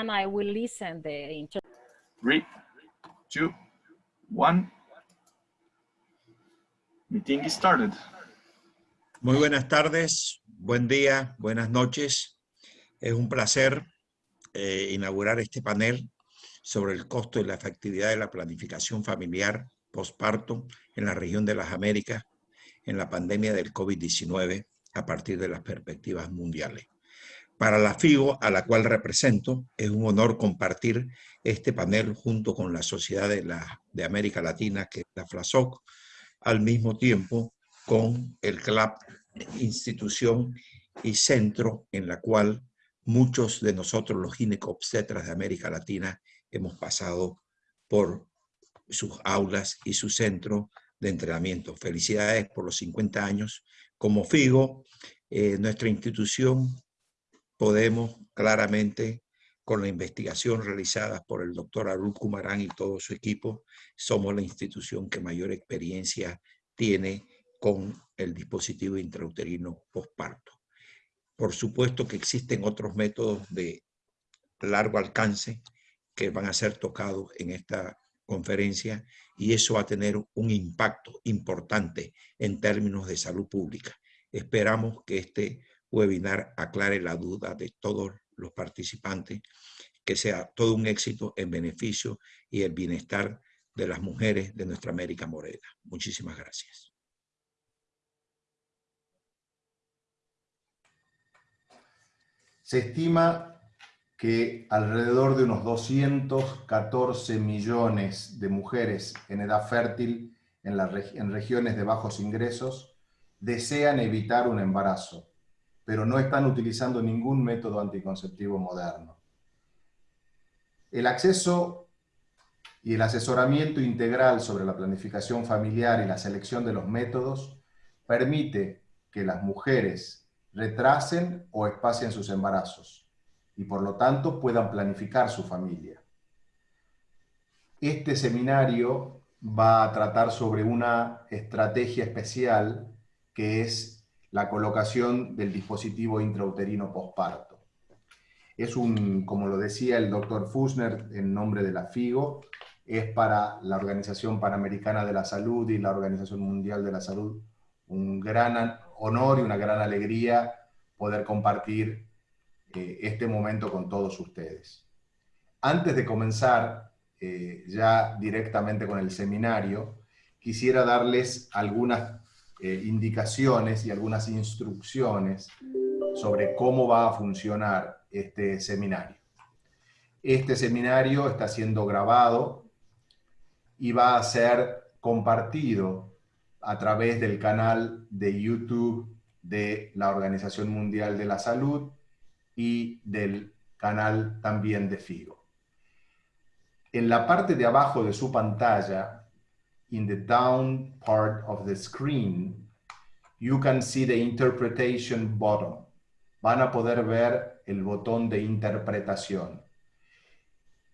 and I will listen the inter Three, two, one. Meeting is started. Muy buenas tardes, buen día, buenas noches. Es un placer eh, inaugurar este panel sobre el costo y la efectividad de la planificación familiar posparto en la región de las Américas en la pandemia del COVID-19 a partir de las perspectivas mundiales. Para la FIGO, a la cual represento, es un honor compartir este panel junto con la Sociedad de, la, de América Latina, que es la FLASOC, al mismo tiempo con el CLAP, institución y centro en la cual muchos de nosotros, los ginecobstetras de América Latina, hemos pasado por sus aulas y su centro de entrenamiento. Felicidades por los 50 años. Como FIGO, eh, nuestra institución podemos claramente, con la investigación realizada por el doctor Arul Kumaran y todo su equipo, somos la institución que mayor experiencia tiene con el dispositivo intrauterino postparto. Por supuesto que existen otros métodos de largo alcance que van a ser tocados en esta conferencia y eso va a tener un impacto importante en términos de salud pública. Esperamos que este webinar aclare la duda de todos los participantes, que sea todo un éxito en beneficio y el bienestar de las mujeres de nuestra América Morena. Muchísimas gracias. Se estima que alrededor de unos 214 millones de mujeres en edad fértil en, en regiones de bajos ingresos desean evitar un embarazo, pero no están utilizando ningún método anticonceptivo moderno. El acceso y el asesoramiento integral sobre la planificación familiar y la selección de los métodos permite que las mujeres retrasen o espacien sus embarazos y por lo tanto puedan planificar su familia. Este seminario va a tratar sobre una estrategia especial que es la colocación del dispositivo intrauterino posparto. Es un, como lo decía el doctor Fusner en nombre de la FIGO, es para la Organización Panamericana de la Salud y la Organización Mundial de la Salud un gran honor y una gran alegría poder compartir eh, este momento con todos ustedes. Antes de comenzar eh, ya directamente con el seminario, quisiera darles algunas eh, indicaciones y algunas instrucciones sobre cómo va a funcionar este seminario. Este seminario está siendo grabado y va a ser compartido a través del canal de YouTube de la Organización Mundial de la Salud y del canal también de Figo. En la parte de abajo de su pantalla, in the down part of the screen, you can see the interpretation button. Van a poder ver el botón de interpretación.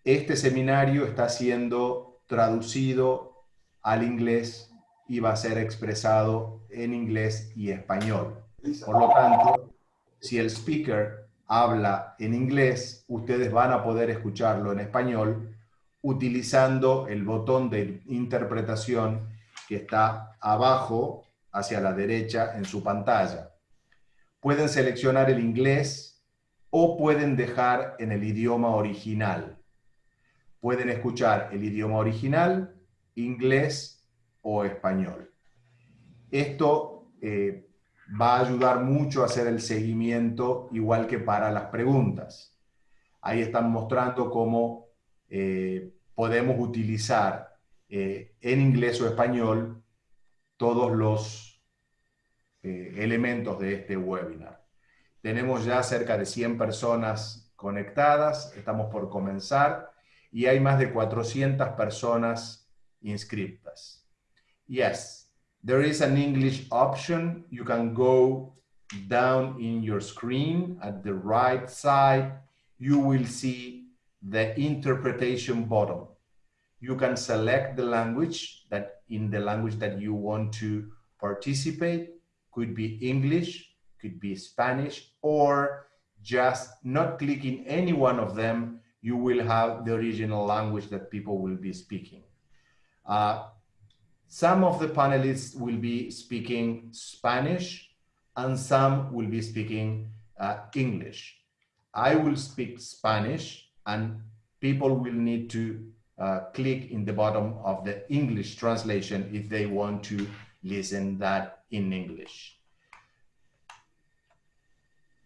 Este seminario está siendo traducido al inglés y va a ser expresado en inglés y español. Por lo tanto, si el speaker habla en inglés, ustedes van a poder escucharlo en español utilizando el botón de interpretación que está abajo hacia la derecha en su pantalla. Pueden seleccionar el inglés o pueden dejar en el idioma original. Pueden escuchar el idioma original, inglés o español. Esto eh, va a ayudar mucho a hacer el seguimiento, igual que para las preguntas. Ahí están mostrando cómo eh, podemos utilizar eh, en inglés o español todos los eh, elementos de este webinar. Tenemos ya cerca de 100 personas conectadas, estamos por comenzar, y hay más de 400 personas inscritas. Yes, There is an English option. You can go down in your screen at the right side. You will see the interpretation button. You can select the language that in the language that you want to participate. Could be English, could be Spanish, or just not clicking any one of them, you will have the original language that people will be speaking. Uh, some of the panelists will be speaking Spanish and some will be speaking uh, English. I will speak Spanish and people will need to uh, click in the bottom of the English translation if they want to listen that in English.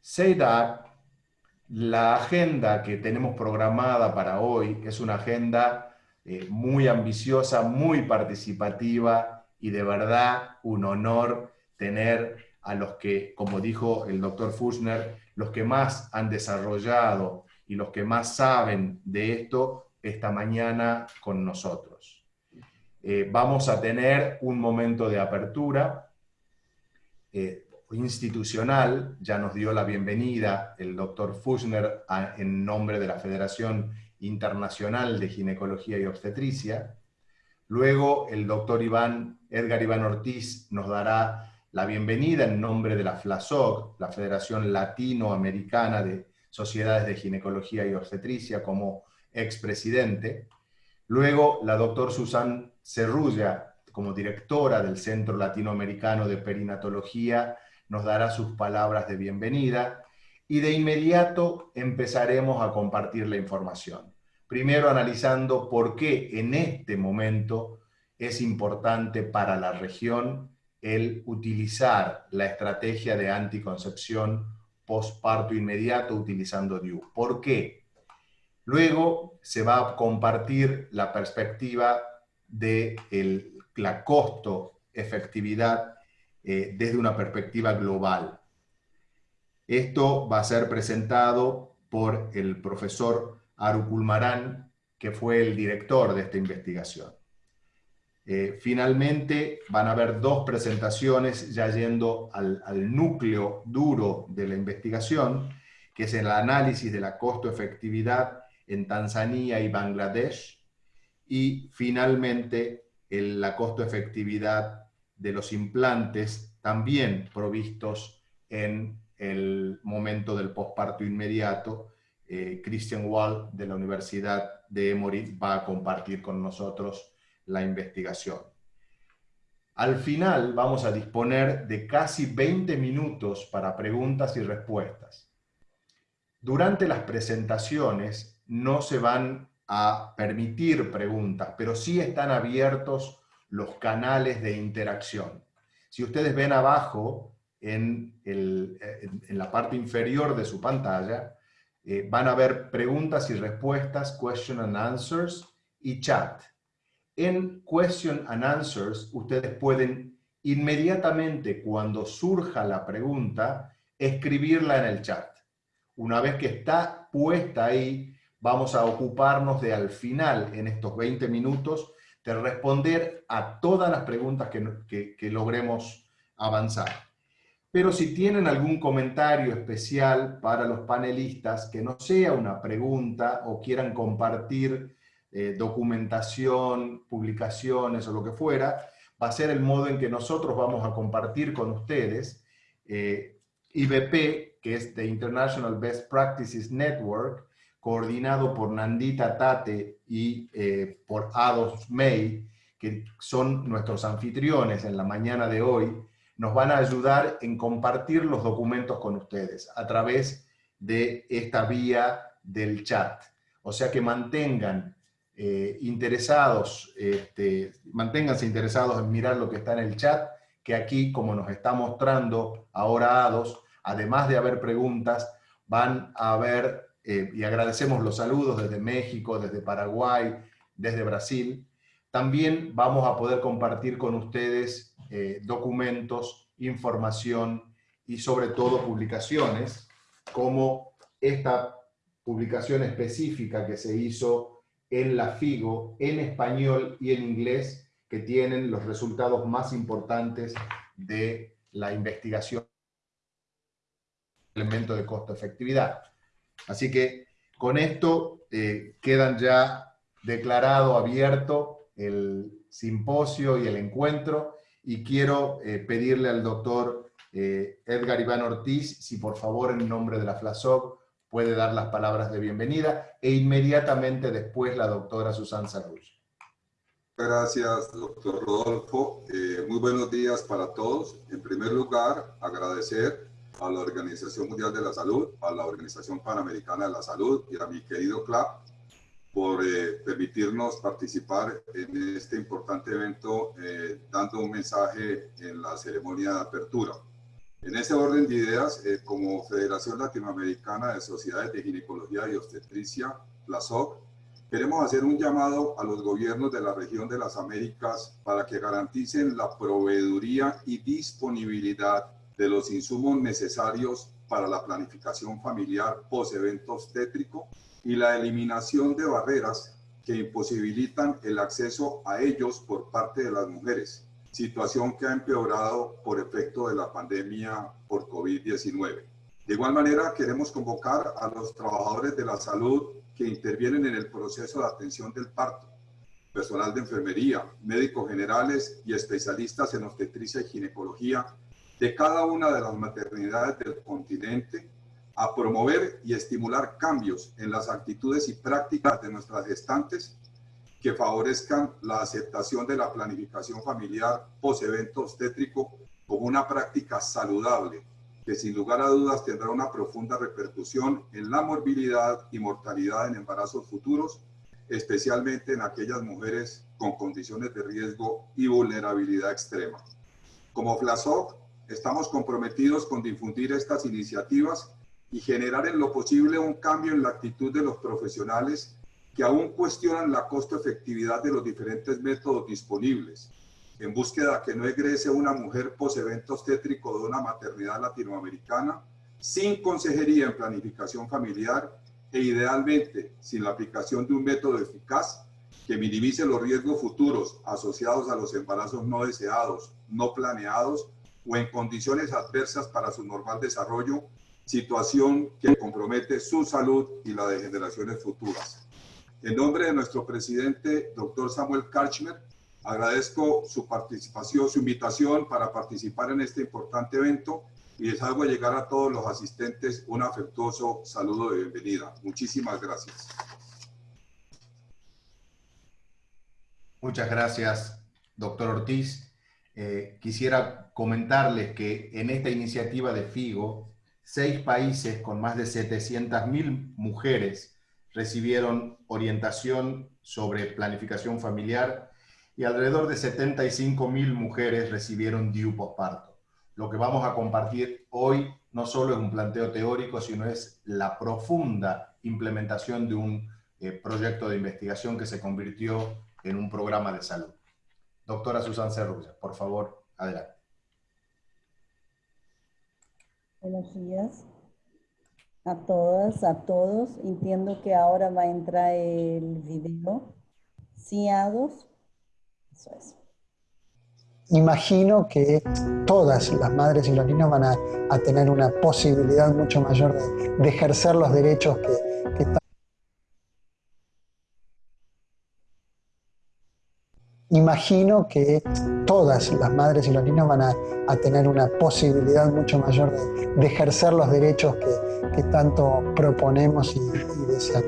Say that la agenda que tenemos programada para hoy es una agenda eh, muy ambiciosa, muy participativa y de verdad un honor tener a los que, como dijo el doctor Fuchner, los que más han desarrollado y los que más saben de esto esta mañana con nosotros. Eh, vamos a tener un momento de apertura eh, institucional, ya nos dio la bienvenida el doctor Fuchner en nombre de la Federación Internacional de Ginecología y Obstetricia. Luego el doctor Iván, Edgar Iván Ortiz nos dará la bienvenida en nombre de la FLASOC, la Federación Latinoamericana de Sociedades de Ginecología y Obstetricia, como expresidente. Luego la doctor Susan Cerrulla, como directora del Centro Latinoamericano de Perinatología nos dará sus palabras de bienvenida y de inmediato empezaremos a compartir la información. Primero analizando por qué en este momento es importante para la región el utilizar la estrategia de anticoncepción postparto inmediato utilizando DIU. ¿Por qué? Luego se va a compartir la perspectiva de la costo-efectividad eh, desde una perspectiva global. Esto va a ser presentado por el profesor Aru Kulmaran, que fue el director de esta investigación. Eh, finalmente van a haber dos presentaciones ya yendo al, núcleo duro de la investigación, que es el análisis de la costo-efectividad en Tanzania y Bangladesh, y finalmente la costo-efectividad de los implantes también provistos en el momento del posparto inmediato. Eh, Christian Wall de la Universidad de Emory va a compartir con nosotros la investigación. Al final vamos a disponer de casi 20 minutos para preguntas y respuestas. Durante las presentaciones no se van a permitir preguntas, pero sí están abiertos los canales de interacción. Si ustedes ven abajo, en, la parte inferior de su pantalla, eh, van a ver preguntas y respuestas, question and answers, y chat. En question and answers, ustedes pueden inmediatamente, cuando surja la pregunta, escribirla en el chat. Una vez que está puesta ahí, vamos a ocuparnos de al final, en estos 20 minutos, de responder a todas las preguntas que, que, logremos avanzar. Pero si tienen algún comentario especial para los panelistas, que no sea una pregunta o quieran compartir eh, documentación, publicaciones o lo que fuera, va a ser el modo en que nosotros vamos a compartir con ustedes. Eh, IBP, que es The International Best Practices Network, coordinado por Nandita Tate y eh, por Ados May, que son nuestros anfitriones en la mañana de hoy, nos van a ayudar en compartir los documentos con ustedes a través de esta vía del chat. O sea que mantengan eh, interesados, este, manténganse interesados en mirar lo que está en el chat, que aquí, como nos está mostrando ahora Ados, además de haber preguntas, van a haber eh, y agradecemos los saludos desde México, desde Paraguay, desde Brasil. También vamos a poder compartir con ustedes eh, documentos, información y sobre todo publicaciones, como esta publicación específica que se hizo en la FIGO, en español y en inglés, que tienen los resultados más importantes de la investigación elemento de costo-efectividad. Así que con esto eh, quedan ya declarado abierto el simposio y el encuentro y quiero eh, pedirle al doctor eh, Edgar Iván Ortiz si por favor en nombre de la FLASOC puede dar las palabras de bienvenida e inmediatamente después la doctora Susan Cerrulla. Gracias, doctor Rodolfo. Eh, muy buenos días para todos. En primer lugar, agradecer a la Organización Mundial de la Salud, a la Organización Panamericana de la Salud y a mi querido CLAP por eh, permitirnos participar en este importante evento eh, dando un mensaje en la ceremonia de apertura. En ese orden de ideas, como Federación Latinoamericana de Sociedades de Ginecología y Obstetricia, la SOC, Queremos hacer un llamado a los gobiernos de la región de las Américas para que garanticen la proveeduría y disponibilidad de los insumos necesarios para la planificación familiar post-evento obstétrico y la eliminación de barreras que imposibilitan el acceso a ellos por parte de las mujeres, situación que ha empeorado por efecto de la pandemia por COVID-19. De igual manera, queremos convocar a los trabajadores de la salud que intervienen en el proceso de atención del parto, personal de enfermería, médicos generales y especialistas en obstetricia y ginecología de cada una de las maternidades del continente a promover y estimular cambios en las actitudes y prácticas de nuestras gestantes que favorezcan la aceptación de la planificación familiar post-evento obstétrico como una práctica saludable que sin lugar a dudas tendrá una profunda repercusión en la morbilidad y mortalidad en embarazos futuros, especialmente en aquellas mujeres con condiciones de riesgo y vulnerabilidad extrema. Como FLASOC, estamos comprometidos con difundir estas iniciativas y generar en lo posible un cambio en la actitud de los profesionales que aún cuestionan la costo-efectividad de los diferentes métodos disponibles en búsqueda que no egrese una mujer posevento obstétrico de una maternidad latinoamericana sin consejería en planificación familiar e idealmente sin la aplicación de un método eficaz que minimice los riesgos futuros asociados a los embarazos no deseados, no planeados o en condiciones adversas para su normal desarrollo, situación que compromete su salud y la de generaciones futuras. En nombre de nuestro presidente, doctor Samuel Karchmer, Agradezco su participación, su invitación para participar en este importante evento y les hago llegar a todos los asistentes un afectuoso saludo de bienvenida. Muchísimas gracias. Muchas gracias, doctor Ortiz. Eh, quisiera comentarles que en esta iniciativa de FIGO, seis países con más de 700.000 mujeres recibieron orientación sobre planificación familiar y alrededor de 75 mil mujeres recibieron DIU posparto. Lo que vamos a compartir hoy no solo es un planteo teórico, sino es la profunda implementación de un eh, proyecto de investigación que se convirtió en un programa de salud. Doctora Susan Cerrulla, por favor, adelante. Buenos días a todas, a todos. Entiendo que ahora va a entrar el video. Sí, eso es. Imagino que todas las madres y los niños van a, tener una posibilidad mucho mayor de, ejercer los derechos que, que están. Imagino que todas las madres y los niños van a, tener una posibilidad mucho mayor de, ejercer los derechos que, tanto proponemos y deseamos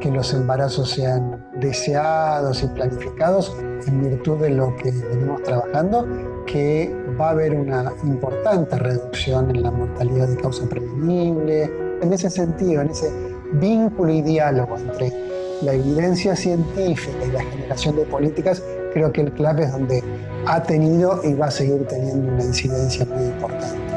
que los embarazos sean deseados y planificados en virtud de lo que venimos trabajando, que va a haber una importante reducción en la mortalidad de causa prevenible. En ese sentido, en ese vínculo y diálogo entre la evidencia científica y la generación de políticas, creo que el CLAP es donde ha tenido y va a seguir teniendo una incidencia muy importante.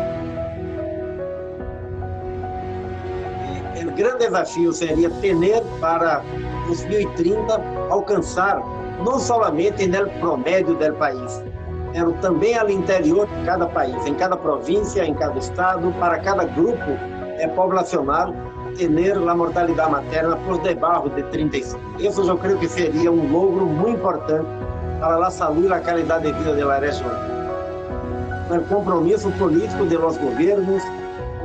grande desafio seria ter para 2030 alcançar não somente no promédio do país, mas também ao interior de cada país, em cada província, em cada estado, para cada grupo é, populacional, ter a mortalidade materna por debaixo de 35. Isso eu creio que seria um logro muito importante para la salud y la calidad de vida de la región. El compromiso político de los gobiernos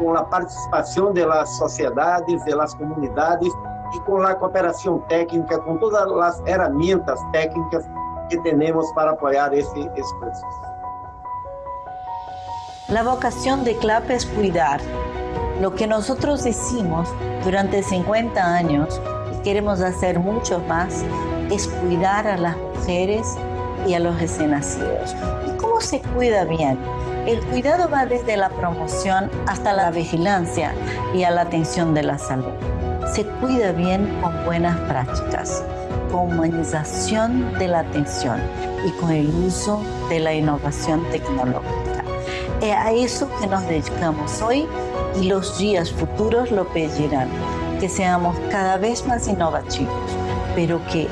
con la participación de las sociedades, de las comunidades e y con la cooperación técnica, con todas las herramientas técnicas que tenemos para apoyar ese esfuerzo. La vocación de CLAP es cuidar. Lo que nosotros hicimos durante 50 años, y queremos hacer mucho más, es cuidar a las mujeres y a los recién nacidos. ¿Y cómo se cuida bien? El cuidado va desde la promoción hasta la vigilancia y a la atención de la salud. Se cuida bien con buenas prácticas, con humanización de la atención y con el uso de la innovación tecnológica. Es a eso que nos dedicamos hoy y los días futuros lo pedirán, que seamos cada vez más innovativos, pero que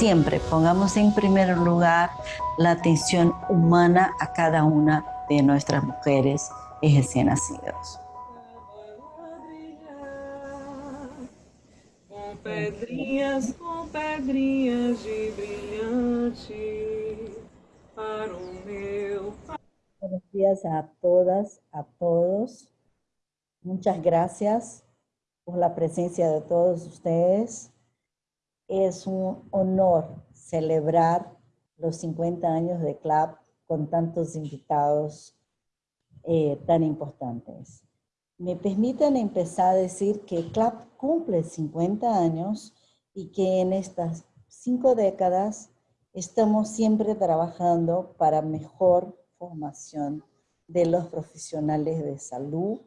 siempre pongamos en primer lugar la atención humana a cada una de nuestras mujeres y recién nacidos. Com pedrinhas, com pedrinhas de brilhante para o meu Buenos días a todas, a todos. Muchas gracias por la presencia de todos ustedes. Es un honor celebrar los 50 años de CLAP con tantos invitados eh, tan importantes. Me permiten empezar a decir que CLAP cumple 50 años y que en estas cinco décadas estamos siempre trabajando para mejor formación de los profesionales de salud,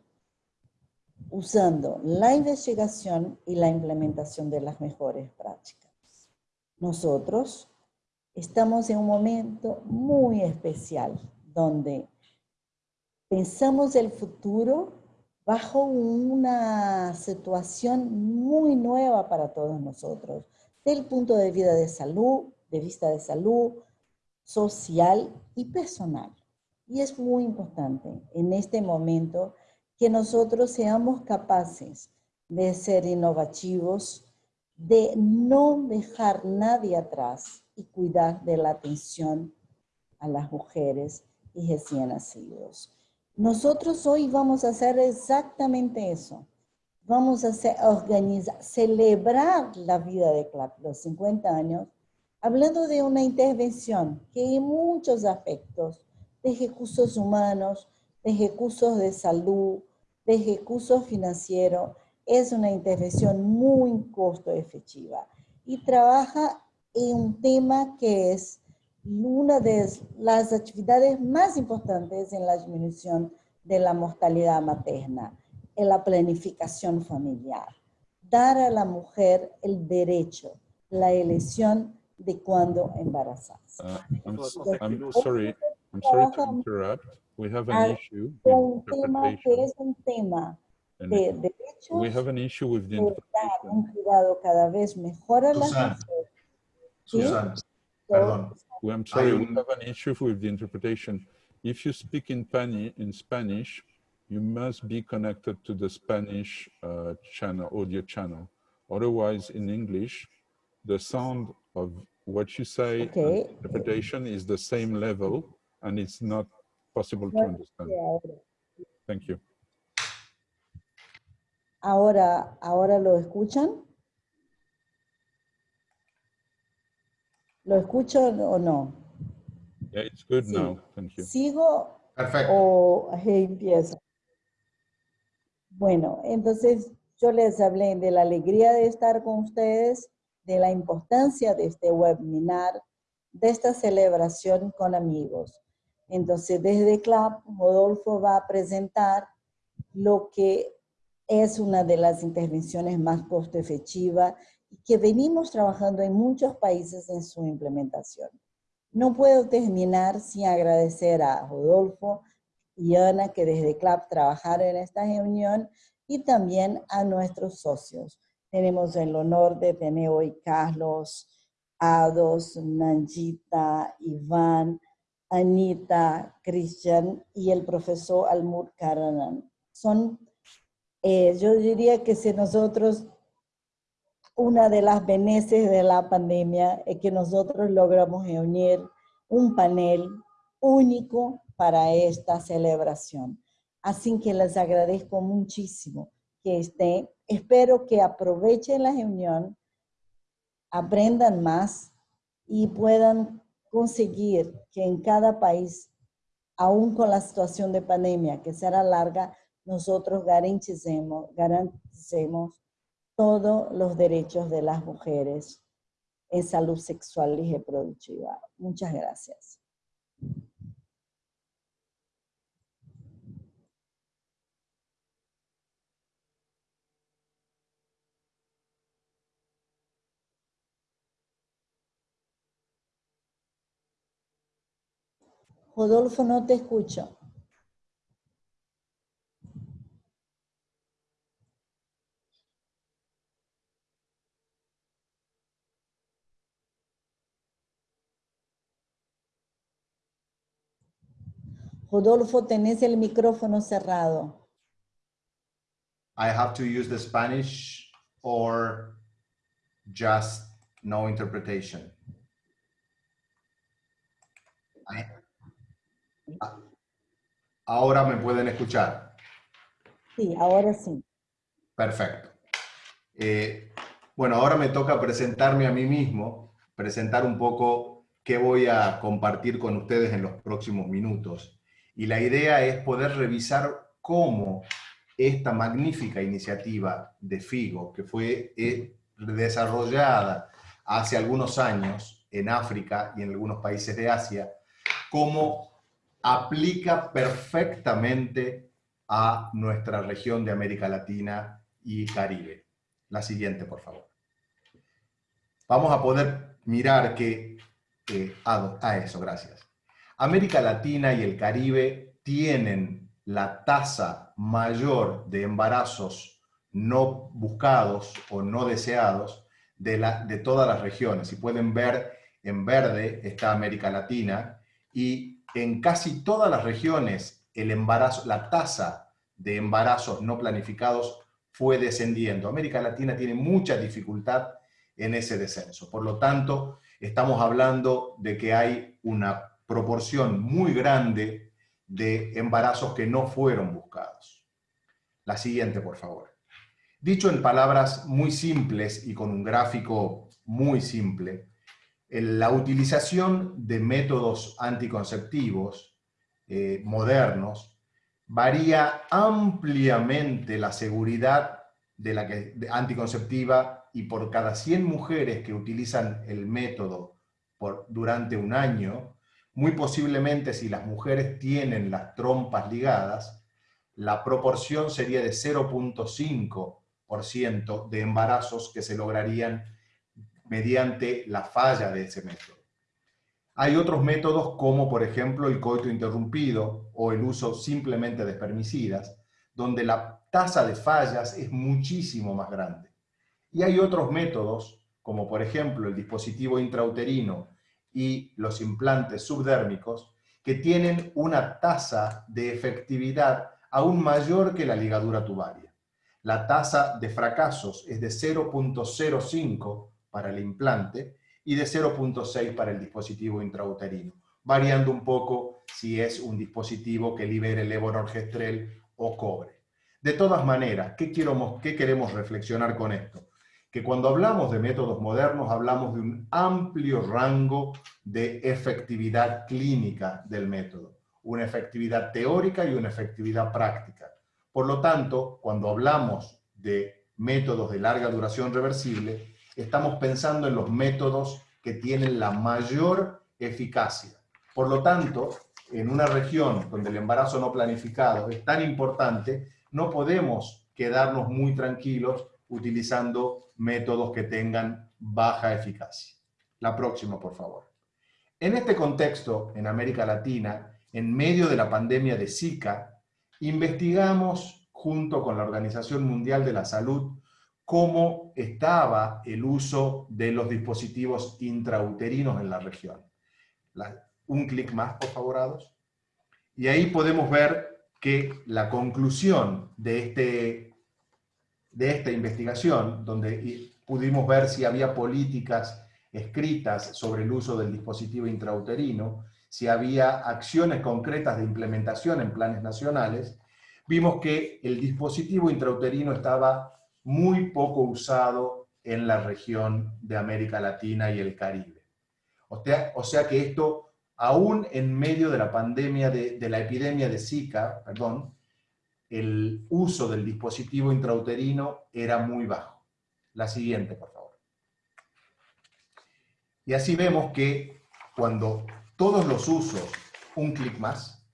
usando la investigación y la implementación de las mejores prácticas. Nosotros estamos en un momento muy especial, donde pensamos el futuro bajo una situación muy nueva para todos nosotros, del punto de vista de salud, de vista de salud, social y personal. Y es muy importante en este momento que nosotros seamos capaces de ser innovativos, de no dejar nadie atrás y cuidar de la atención a las mujeres y recién nacidos. Nosotros hoy vamos a hacer exactamente eso. Vamos a hacer, organizar, celebrar la vida de CLAP, los 50 años, hablando de una intervención que en muchos aspectos, de recursos humanos, de recursos de salud, de recursos financieros, es una intervención muy costo efectiva y trabaja en un tema que es una de las actividades más importantes en la disminución de la mortalidad materna, en la planificación familiar. Dar a la mujer el derecho, la elección de cuándo embarazarse. Uh, I'm, I'm sorry, I'm sorry to interrupt. We have an issue with tema que interpretation. es un tema de derechos, We have an issue with the interpretation. un cuidado cada vez mejor a las mujeres. Susan, So, perdón. We- I'm sorry, we have an issue with the interpretation. If you speak in, Pani, in Spanish, you must be connected to the Spanish uh, channel, audio channel. Otherwise, in English, the sound of what you say the Okay. interpretation is the same level, and it's not possible to understand. ahora- Thank you. Ahora, ahora lo escuchan. ¿Lo escuchan o no? Yeah, it's good Sí. now. Thank you. ¿Sigo Perfecto. o empiezo? Bueno, entonces yo les hablé de la alegría de estar con ustedes, de la importancia de este webinar, de esta celebración con amigos. Entonces, desde CLAP, Rodolfo va a presentar lo que es una de las intervenciones más costo efectiva y que venimos trabajando en muchos países en su implementación. No puedo terminar sin agradecer a Rodolfo y Ana que desde CLAP trabajaron en esta reunión y también a nuestros socios. Tenemos el honor de tener hoy Carlos, Ados, Nanjita, Iván, Anita, Christian y el profesor Almur Karanan. Son, eh, yo diría que si nosotros, una de las beneficios de la pandemia es que nosotros logramos reunir un panel único para esta celebración. Así que les agradezco muchísimo que estén. Espero que aprovechen la reunión, aprendan más y puedan conseguir que en cada país, aún con la situación de pandemia que será larga, nosotros garanticemos, todos los derechos de las mujeres en salud sexual y reproductiva. Muchas gracias. Rodolfo, no te escucho. Rodolfo, tenés el micrófono cerrado. I have to use the Spanish or just no interpretation? Ahora me pueden escuchar. Sí, ahora sí. Perfecto. Eh, bueno, ahora me toca presentarme a mí mismo, presentar un poco qué voy a compartir con ustedes en los próximos minutos. Y la idea es poder revisar cómo esta magnífica iniciativa de FIGO, que fue eh, desarrollada hace algunos años en África y en algunos países de Asia, cómo aplica perfectamente a nuestra región de América Latina y Caribe. La siguiente, por favor. Vamos a poder mirar que... eh, ah, ah, eso, gracias. América Latina y el Caribe tienen la tasa mayor de embarazos no buscados o no deseados de, de todas las regiones. Si pueden ver, en verde está América Latina y en casi todas las regiones el embarazo, la tasa de embarazos no planificados fue descendiendo. América Latina tiene mucha dificultad en ese descenso. Por lo tanto, estamos hablando de que hay una proporción muy grande de embarazos que no fueron buscados. La siguiente, por favor. Dicho en palabras muy simples y con un gráfico muy simple, la utilización de métodos anticonceptivos eh, modernos varía ampliamente la seguridad de la anticonceptiva y por cada 100 mujeres que utilizan el método durante un año, muy posiblemente si las mujeres tienen las trompas ligadas, la proporción sería de 0.5% de embarazos que se lograrían mediante la falla de ese método. Hay otros métodos como por ejemplo el coito interrumpido o el uso simplemente de espermicidas, donde la tasa de fallas es muchísimo más grande. Y hay otros métodos, como por ejemplo el dispositivo intrauterino y los implantes subdérmicos, que tienen una tasa de efectividad aún mayor que la ligadura tubaria. La tasa de fracasos es de 0.05 para el implante y de 0.6 para el dispositivo intrauterino, variando un poco si es un dispositivo que libere levonorgestrel o cobre. De todas maneras, ¿qué, ¿qué queremos reflexionar con esto? Que cuando hablamos de métodos modernos hablamos de un amplio rango de efectividad clínica del método, una efectividad teórica y una efectividad práctica. Por lo tanto, cuando hablamos de métodos de larga duración reversible, estamos pensando en los métodos que tienen la mayor eficacia. Por lo tanto, en una región donde el embarazo no planificado es tan importante, no podemos quedarnos muy tranquilos utilizando métodos que tengan baja eficacia. La próxima, por favor. En este contexto, en América Latina, en medio de la pandemia de Zika, investigamos junto con la Organización Mundial de la Salud cómo estaba el uso de los dispositivos intrauterinos en la región. Un clic más, por favor, Ados. Y ahí podemos ver que la conclusión de, este, de esta investigación, donde pudimos ver si había políticas escritas sobre el uso del dispositivo intrauterino, si había acciones concretas de implementación en planes nacionales, vimos que el dispositivo intrauterino estaba muy poco usado en la región de América Latina y el Caribe. O sea, o sea que esto, aún en medio de la pandemia, de, la epidemia de Zika, perdón, el uso del dispositivo intrauterino era muy bajo. La siguiente, por favor. Y así vemos que cuando todos los usos, un clic más,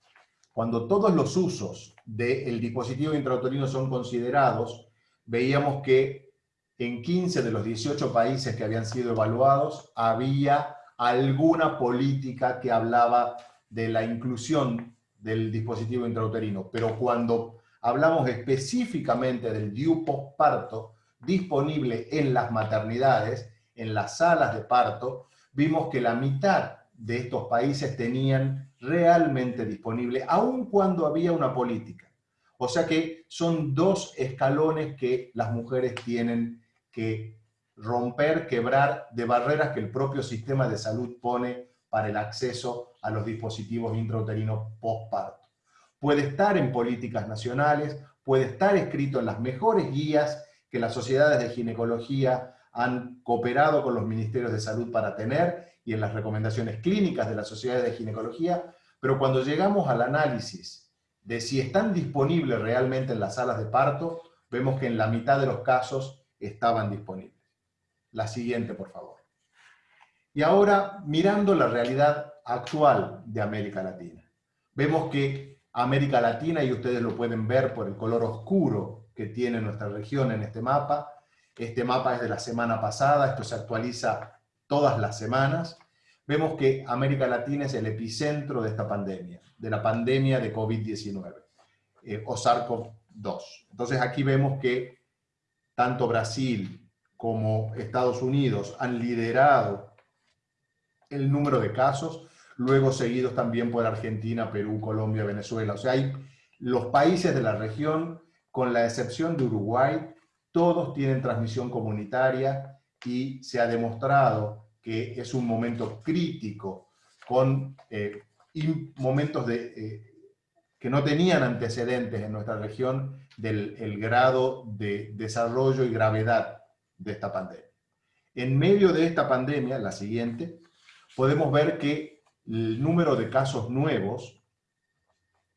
cuando todos los usos del dispositivo intrauterino son considerados, veíamos que en 15 de los 18 países que habían sido evaluados había alguna política que hablaba de la inclusión del dispositivo intrauterino, pero cuando hablamos específicamente del DIU postparto disponible en las maternidades, en las salas de parto, vimos que la mitad de estos países tenían realmente disponible, aun cuando había una política. O sea que son dos escalones que las mujeres tienen que romper, quebrar de barreras que el propio sistema de salud pone para el acceso a los dispositivos intrauterinos postparto. Puede estar en políticas nacionales, puede estar escrito en las mejores guías que las sociedades de ginecología han cooperado con los ministerios de salud para tener y en las recomendaciones clínicas de las sociedades de ginecología, pero cuando llegamos al análisis de si están disponibles realmente en las salas de parto, vemos que en la mitad de los casos estaban disponibles. La siguiente, por favor. Y ahora, mirando la realidad actual de América Latina, vemos que América Latina, y ustedes lo pueden ver por el color oscuro que tiene nuestra región en este mapa, este mapa es de la semana pasada, esto se actualiza todas las semanas, vemos que América Latina es el epicentro de esta pandemia, de la pandemia de COVID-19, eh, o SARS-CoV-2. Entonces aquí vemos que tanto Brasil como Estados Unidos han liderado el número de casos, luego seguidos también por Argentina, Perú, Colombia, Venezuela. O sea, hay los países de la región, con la excepción de Uruguay, todos tienen transmisión comunitaria y se ha demostrado que es un momento crítico con eh, momentos de, eh, que no tenían antecedentes en nuestra región del el grado de desarrollo y gravedad de esta pandemia. En medio de esta pandemia, la siguiente, podemos ver que el número de casos nuevos,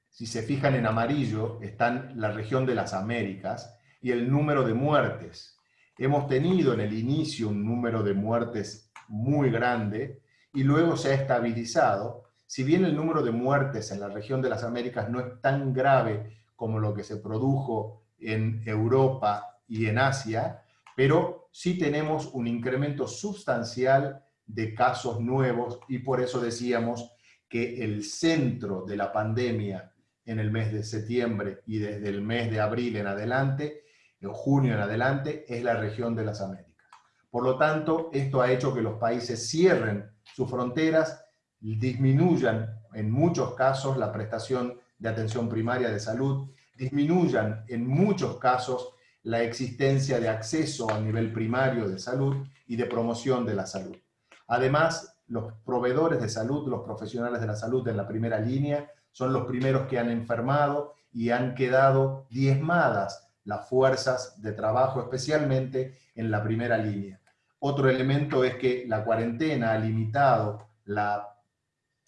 si se fijan en amarillo, están la región de las Américas, y el número de muertes. Hemos tenido en el inicio un número de muertes muy grande y luego se ha estabilizado. Si bien el número de muertes en la región de las Américas no es tan grave como lo que se produjo en Europa y en Asia, pero sí tenemos un incremento sustancial de casos nuevos y por eso decíamos que el centro de la pandemia en el mes de septiembre y desde el mes de abril en adelante en junio en adelante, es la región de las Américas. Por lo tanto, esto ha hecho que los países cierren sus fronteras, disminuyan en muchos casos la prestación de atención primaria de salud, disminuyan en muchos casos la existencia de acceso a nivel primario de salud y de promoción de la salud. Además, los proveedores de salud, los profesionales de la salud en la primera línea, son los primeros que han enfermado y han quedado diezmadas las fuerzas de trabajo, especialmente en la primera línea. Otro elemento es que la cuarentena ha limitado la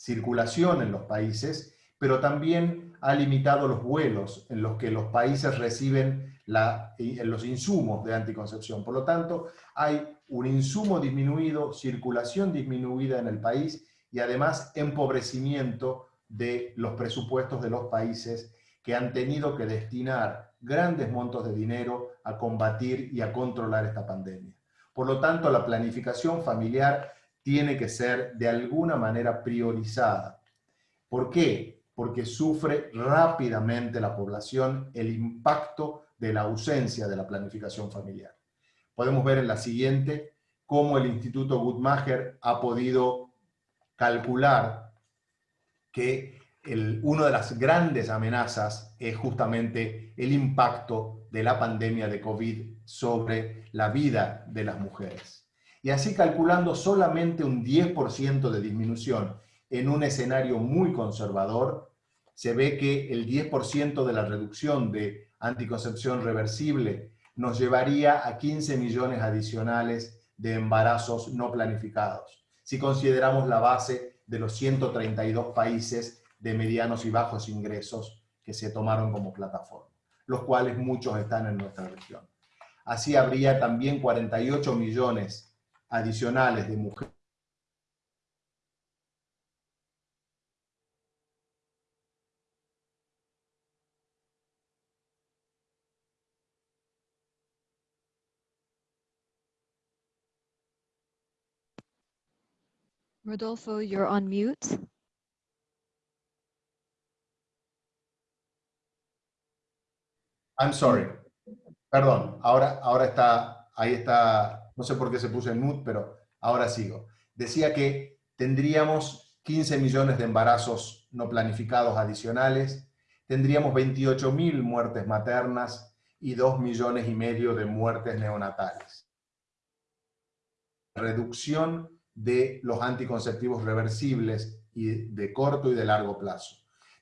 circulación en los países, pero también ha limitado los vuelos en los que los países reciben los insumos de anticoncepción. Por lo tanto, hay un insumo disminuido, circulación disminuida en el país y además empobrecimiento de los presupuestos de los países que han tenido que destinar grandes montos de dinero a combatir y a controlar esta pandemia. Por lo tanto, la planificación familiar tiene que ser de alguna manera priorizada. ¿Por qué? Porque sufre rápidamente la población el impacto de la ausencia de la planificación familiar. Podemos ver en la siguiente cómo el Instituto Guttmacher ha podido calcular que una de las grandes amenazas es justamente el impacto de la pandemia de COVID sobre la vida de las mujeres. Y así calculando solamente un 10% de disminución en un escenario muy conservador, se ve que el 10% de la reducción de anticoncepción reversible nos llevaría a 15 millones adicionales de embarazos no planificados, si consideramos la base de los 132 países de medianos y bajos ingresos que se tomaron como plataforma. los cuales muchos están en nuestra región. Así habría también 48 millones adicionales de mujeres Rodolfo, you're on mute. I'm sorry. Perdón, ahora, ahora está, ahí está, no sé por qué se puso en mute, pero ahora sigo. Decía que tendríamos 15 millones de embarazos no planificados adicionales, tendríamos 28 mil muertes maternas y 2 millones y medio de muertes neonatales. Reducción de los anticonceptivos reversibles y de corto y de largo plazo.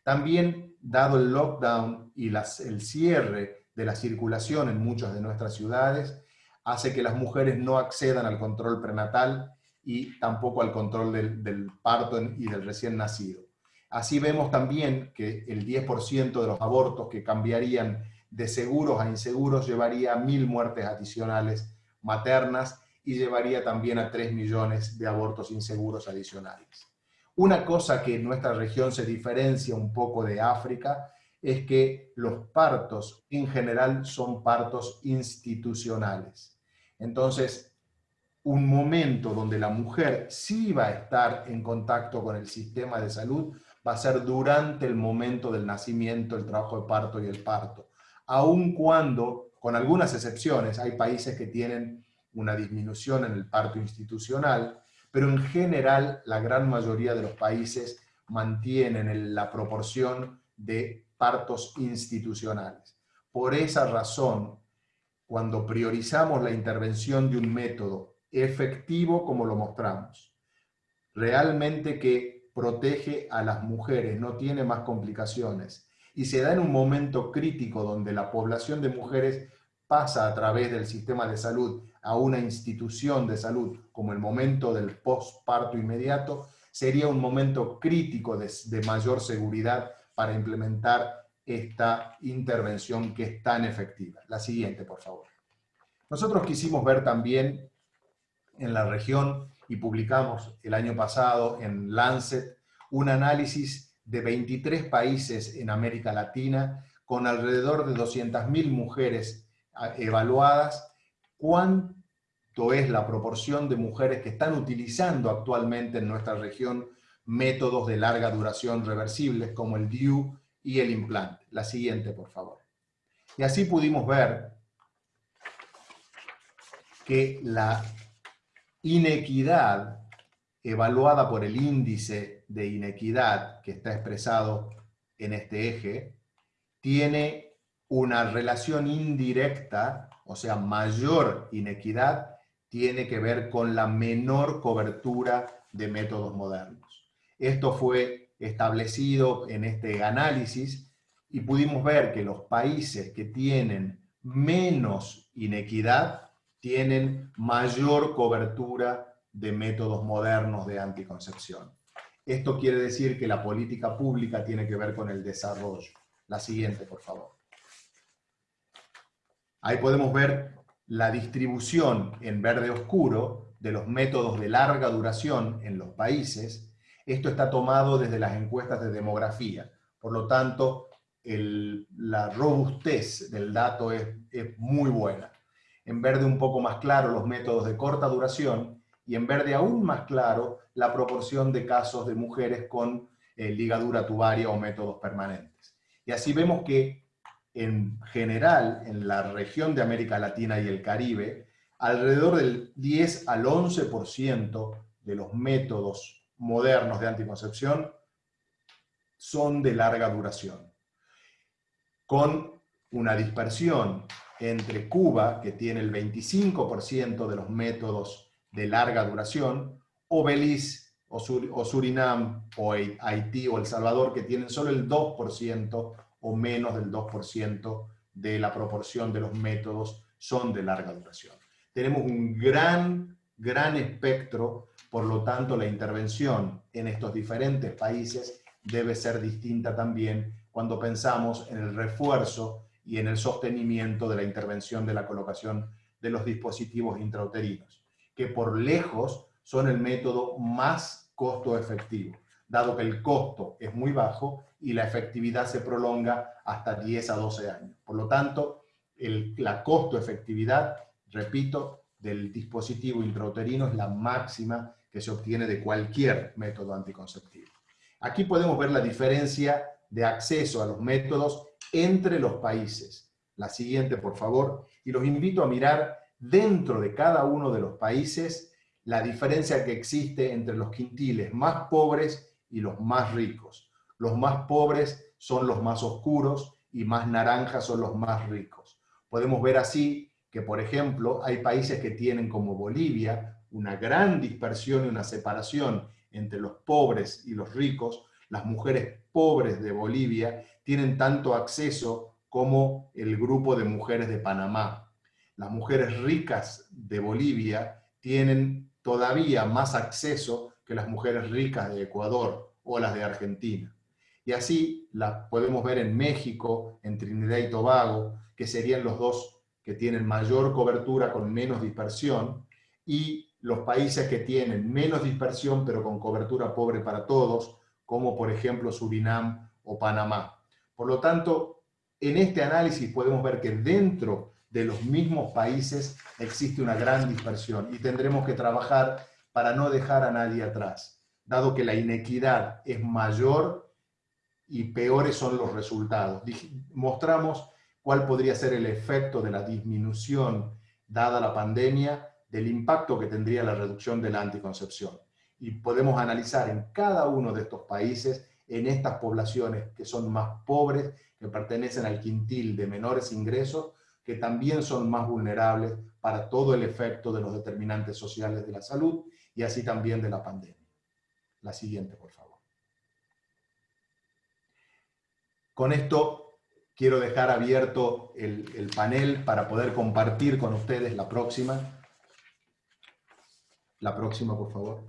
También, dado el lockdown y el cierre de la circulación en muchas de nuestras ciudades, hace que las mujeres no accedan al control prenatal y tampoco al control del, parto y del recién nacido. Así vemos también que el 10% de los abortos que cambiarían de seguros a inseguros llevaría a mil muertes adicionales maternas y llevaría también a 3 millones de abortos inseguros adicionales. Una cosa que en nuestra región se diferencia un poco de África es que los partos en general son partos institucionales. Entonces, un momento donde la mujer sí va a estar en contacto con el sistema de salud va a ser durante el momento del nacimiento, el trabajo de parto y el parto. Aun cuando, con algunas excepciones, hay países que tienen una disminución en el parto institucional, pero en general la gran mayoría de los países mantienen la proporción de partos institucionales. Por esa razón, cuando priorizamos la intervención de un método efectivo como lo mostramos, realmente que protege a las mujeres, no tiene más complicaciones, y se da en un momento crítico donde la población de mujeres pasa a través del sistema de salud a una institución de salud como el momento del postparto inmediato, sería un momento crítico de, mayor seguridad para implementar esta intervención que es tan efectiva. La siguiente, por favor. Nosotros quisimos ver también en la región y publicamos el año pasado en Lancet un análisis de 23 países en América Latina con alrededor de 200.000 mujeres evaluadas cuánto es la proporción de mujeres que están utilizando actualmente en nuestra región métodos de larga duración reversibles como el DIU y el implante. La siguiente, por favor. Y así pudimos ver que la inequidad evaluada por el índice de inequidad que está expresado en este eje, tiene una relación indirecta o sea, mayor inequidad, tiene que ver con la menor cobertura de métodos modernos. Esto fue establecido en este análisis y pudimos ver que los países que tienen menos inequidad tienen mayor cobertura de métodos modernos de anticoncepción. Esto quiere decir que la política pública tiene que ver con el desarrollo. La siguiente, por favor. Ahí podemos ver la distribución en verde oscuro de los métodos de larga duración en los países. Esto está tomado desde las encuestas de demografía. Por lo tanto, la robustez del dato es, es muy buena. En verde un poco más claro los métodos de corta duración y en verde aún más claro la proporción de casos de mujeres con eh, ligadura tubaria o métodos permanentes. Y así vemos que en general en la región de América Latina y el Caribe, alrededor del 10 al 11% de los métodos modernos de anticoncepción son de larga duración, con una dispersión entre Cuba, que tiene el 25% de los métodos de larga duración, o Belice, o, Surinam, o Haití, o El Salvador, que tienen solo el 2% o menos del 2% de la proporción de los métodos son de larga duración. Tenemos un gran, gran espectro, por lo tanto la intervención en estos diferentes países debe ser distinta también cuando pensamos en el refuerzo y en el sostenimiento de la intervención de la colocación de los dispositivos intrauterinos, que por lejos son el método más costo efectivo, dado que el costo es muy bajo y la efectividad se prolonga hasta 10 a 12 años. Por lo tanto, el, la costo efectividad, repito, del dispositivo intrauterino es la máxima que se obtiene de cualquier método anticonceptivo. Aquí podemos ver la diferencia de acceso a los métodos entre los países. La siguiente, por favor. Y los invito a mirar dentro de cada uno de los países la diferencia que existe entre los quintiles más pobres y los más ricos. Los más pobres son los más oscuros y más naranjas son los más ricos. Podemos ver así que, por ejemplo, hay países que tienen como Bolivia una gran dispersión y una separación entre los pobres y los ricos. Las mujeres pobres de Bolivia tienen tanto acceso como el grupo de mujeres de Panamá. Las mujeres ricas de Bolivia tienen todavía más acceso que las mujeres ricas de Ecuador o las de Argentina. Y así las podemos ver en México, en Trinidad y Tobago, que serían los dos que tienen mayor cobertura con menos dispersión, y los países que tienen menos dispersión pero con cobertura pobre para todos, como por ejemplo Surinam o Panamá. Por lo tanto, en este análisis podemos ver que dentro de los mismos países existe una gran dispersión y tendremos que trabajar para no dejar a nadie atrás, dado que la inequidad es mayor y peores son los resultados. Mostramos cuál podría ser el efecto de la disminución dada la pandemia del impacto que tendría la reducción de la anticoncepción. Y podemos analizar en cada uno de estos países en estas poblaciones que son más pobres, que pertenecen al quintil de menores ingresos, que también son más vulnerables para todo el efecto de los determinantes sociales de la salud y así también de la pandemia. La siguiente, por favor. Con esto quiero dejar abierto el, el panel para poder compartir con ustedes la próxima. La próxima, por favor.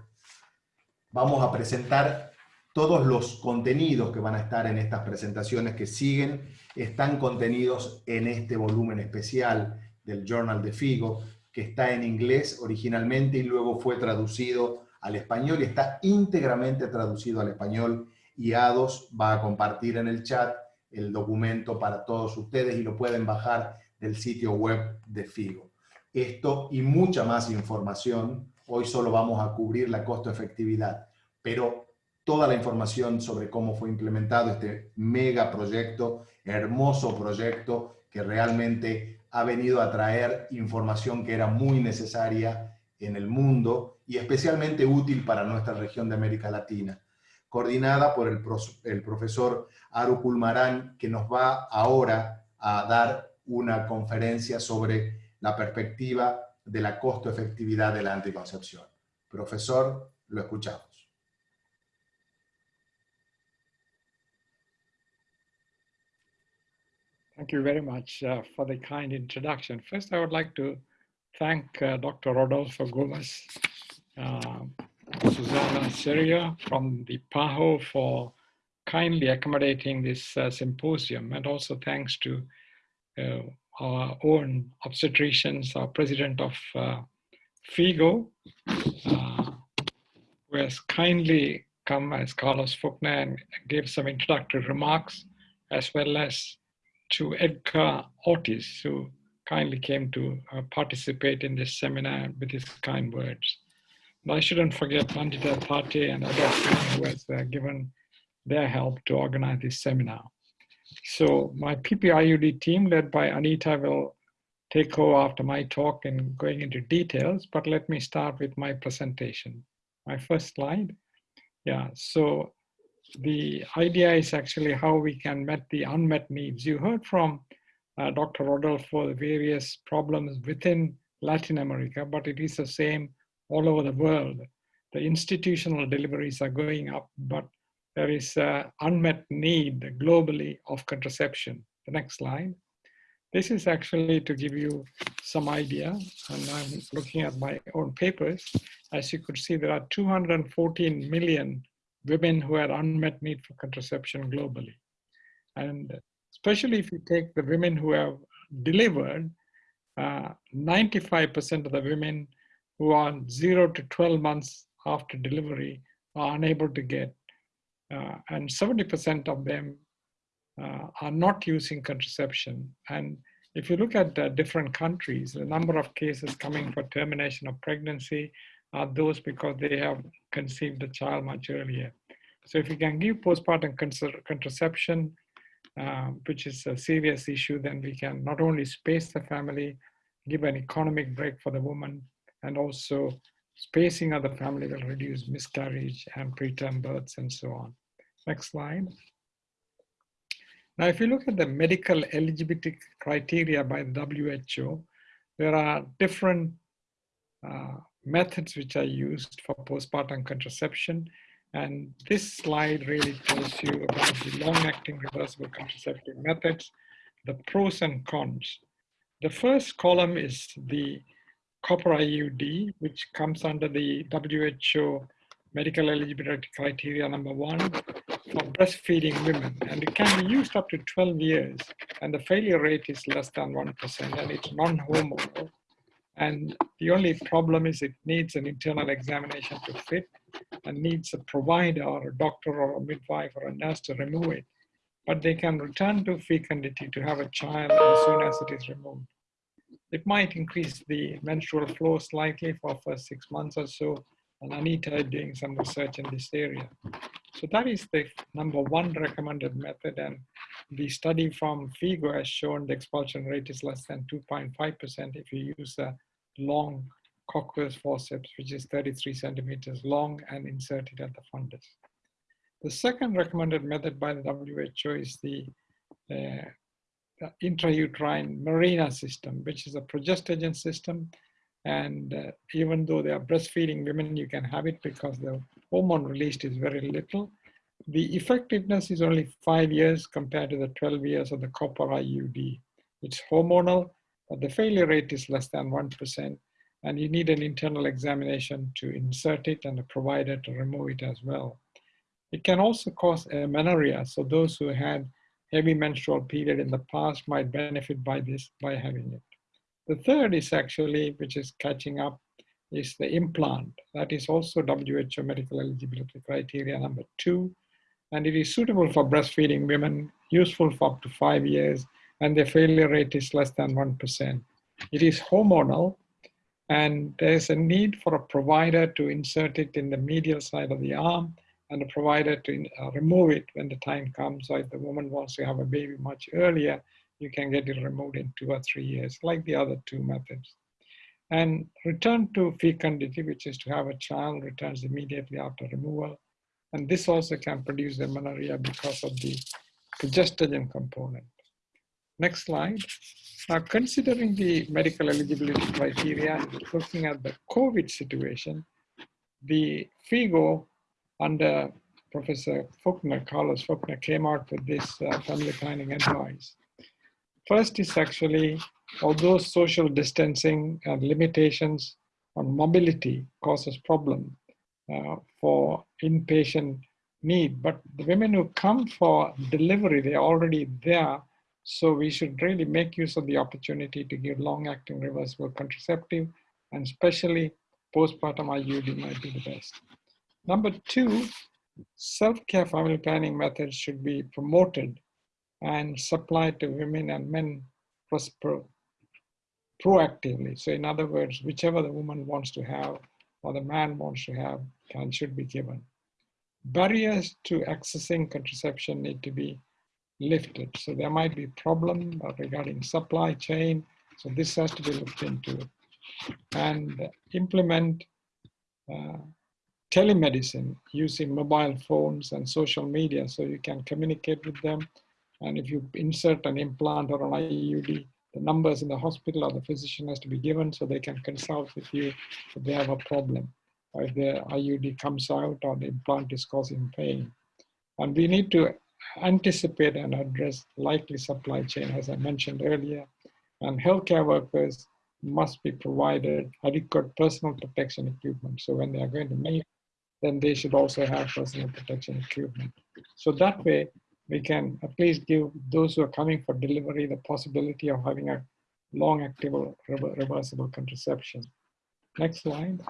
Vamos a presentar todos los contenidos que van a estar en estas presentaciones que siguen están contenidos en este volumen especial del Journal de Figo, que está en inglés originalmente y luego fue traducido al español y está íntegramente traducido al español y Ados va a compartir en el chat el documento para todos ustedes y lo pueden bajar del sitio web de Figo. Esto y mucha más información, hoy solo vamos a cubrir la costo-efectividad, pero toda la información sobre cómo fue implementado este mega proyecto, hermoso proyecto que realmente ha venido a traer información que era muy necesaria en el mundo y especialmente útil para nuestra región de América Latina, coordinada por el, el profesor Aru Kulmaran, que nos va ahora a dar una conferencia sobre la perspectiva de la costo-efectividad de la anticoncepción. Profesor, lo escuchamos. Thank you very much uh, for the kind introduction. First, I would like to thank uh, Dr. Rodolfo Gomez, uh, Susanna Serruya from the PAHO for kindly accommodating this uh, symposium. And also thanks to uh, our own obstetricians, our president of uh, FIGO, who has kindly come as Carlos Füchtner and gave some introductory remarks, as well as to Edgar Ortiz, who kindly came to uh, participate in this seminar with his kind words. And I shouldn't forget Nandita Thatte and others who has uh, given their help to organize this seminar. So my PPIUD team led by Anita will take over after my talk and going into details, but let me start with my presentation. My first slide. Yeah, so the idea is actually how we can meet the unmet needs. You heard from uh, Dr. Rodolfo the various problems within Latin America, but it is the same all over the world. The institutional deliveries are going up, but there is an unmet need globally of contraception. The next slide. This is actually to give you some idea, and I'm looking at my own papers. As you could see, there are 214 million women who had unmet need for contraception globally. And especially if you take the women who have delivered, uh, 95% of the women who are 0 to 12 months after delivery are unable to get, uh, and 70% of them uh, are not using contraception. And if you look at uh, different countries, the number of cases coming for termination of pregnancy are those because they have conceived the child much earlier. So if you can give postpartum contraception, uh, which is a serious issue, then we can not only space the family, give an economic break for the woman, and also spacing of the family will reduce miscarriage and preterm births and so on. Next slide. Now, if you look at the medical eligibility criteria by the WHO, there are different uh, methods which are used for postpartum contraception. And this slide really tells you about the long-acting reversible contraceptive methods, the pros and cons. The first column is the copper IUD, which comes under the WHO medical eligibility criteria number one for breastfeeding women. And it can be used up to 12 years, and the failure rate is less than 1%, and it's non-hormonal. And the only problem is it needs an internal examination to fit and needs a provider or a doctor or a midwife or a nurse to remove it. But they can return to fecundity to have a child as soon as it is removed. It might increase the menstrual flow slightly for first six months or so, and Anita is doing some research in this area. So that is the number one recommended method, and the study from FIGO has shown the expulsion rate is less than 2.5% if you use a long cochlear forceps, which is 33 centimeters long and inserted at the fundus. The second recommended method by the WHO is the uh, intrauterine Mirena system, which is a progestogen system. And uh, even though they are breastfeeding women, you can have it because the hormone released is very little. The effectiveness is only five years compared to the 12 years of the copper IUD. It's hormonal, but the failure rate is less than 1%. And you need an internal examination to insert it and a provider to remove it as well. It can also cause amenorrhea. So those who had heavy menstrual period in the past might benefit by this, by having it. The third is actually, which is catching up, is the implant. That is also WHO medical eligibility criteria number two. And it is suitable for breastfeeding women, useful for up to five years, and the failure rate is less than 1%. It is hormonal, and there's a need for a provider to insert it in the medial side of the arm and the provider to uh, remove it when the time comes. So if the woman wants to have a baby much earlier, you can get it removed in two or three years, like the other two methods. And return to fecundity, which is to have a child, returns immediately after removal. And this also can produce amenorrhea because of the progestogen component. Next slide. Now, considering the medical eligibility criteria, looking at the COVID situation, the FIGO under Professor Füchtner, Carlos Füchtner, came out with this uh, family planning advice. First is actually, although social distancing and limitations on mobility causes problem uh, for inpatient need, but the women who come for delivery, they're already there. So we should really make use of the opportunity to give long-acting reversible contraceptive and especially postpartum IUD might be the best. Number two, self-care family planning methods should be promoted and supplied to women and men proactively. So in other words, whichever the woman wants to have or the man wants to have can should be given. Barriers to accessing contraception need to be lifted. So there might be problem regarding supply chain. So this has to be looked into and implement uh, telemedicine using mobile phones and social media so you can communicate with them. And if you insert an implant or an IUD, the numbers in the hospital or the physician has to be given so they can consult with you if they have a problem or if the IUD comes out or the implant is causing pain. And we need to anticipate and address likely supply chain, as I mentioned earlier. And healthcare workers must be provided adequate personal protection equipment. So when they are going to make then they should also have personal protection equipment. So that way, we can at least give those who are coming for delivery the possibility of having a long active reversible contraception. Next slide.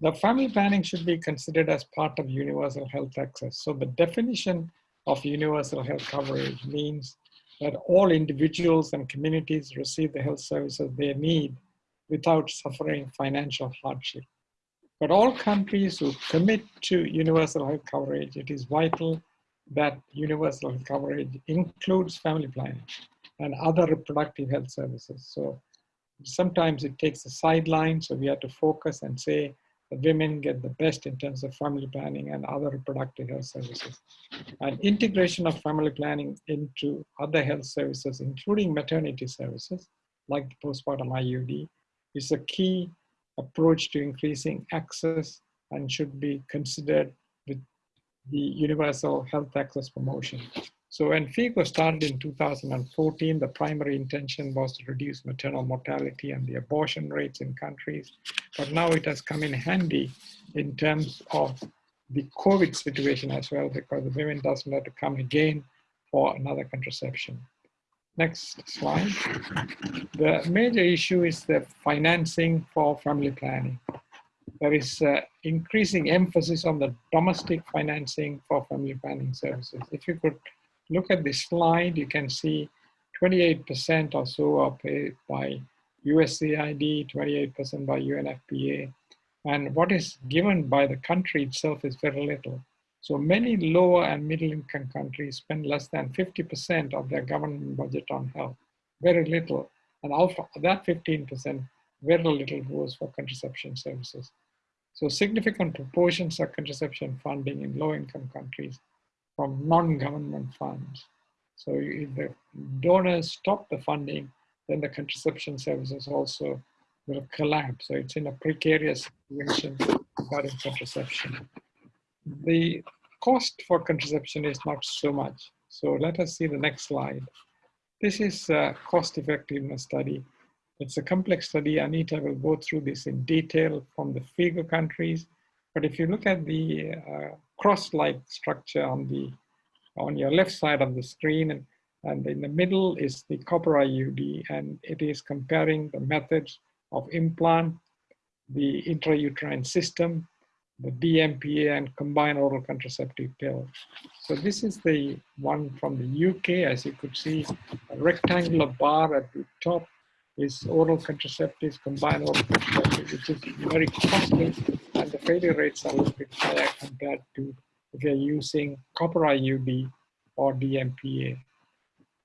The family planning should be considered as part of universal health access. So the definition of universal health coverage means that all individuals and communities receive the health services they need without suffering financial hardship. But all countries who commit to universal health coverage, it is vital that universal health coverage includes family planning and other reproductive health services. So sometimes it takes a sideline, so we have to focus and say the women get the best in terms of family planning and other reproductive health services. And integration of family planning into other health services, including maternity services, like the postpartum IUD, is a key approach to increasing access and should be considered with the universal health access promotion. So when FIGO started in 2014, the primary intention was to reduce maternal mortality and the abortion rates in countries. But now it has come in handy in terms of the COVID situation as well, because the women doesn't have to come again for another contraception. Next slide. The major issue is the financing for family planning. There is uh, increasing emphasis on the domestic financing for family planning services. If you could look at this slide, you can see 28% or so are paid by USAID, 28% by UNFPA. And what is given by the country itself is very little. So many lower and middle income countries spend less than 50% of their government budget on health, very little. And of that 15%, very little goes for contraception services. So significant proportions of contraception funding in low income countries from non-government funds. So if the donors stop the funding, then the contraception services also will collapse. So it's in a precarious situation regarding contraception. The cost for contraception is not so much. So let us see the next slide. This is a cost effectiveness study. It's a complex study. Anita will go through this in detail from the FIGO countries. But if you look at the uh, cross-like structure on the on your left side of the screen and, and in the middle is the copper IUD and it is comparing the methods of implant, the intrauterine system, the DMPA and combined oral contraceptive pill. So this is the one from the UK, as you could see, a rectangular bar at the top is oral contraceptives, combined oral contraceptives, which is very costly and the failure rates are a little bit higher compared to if you're using copper IUD or DMPA.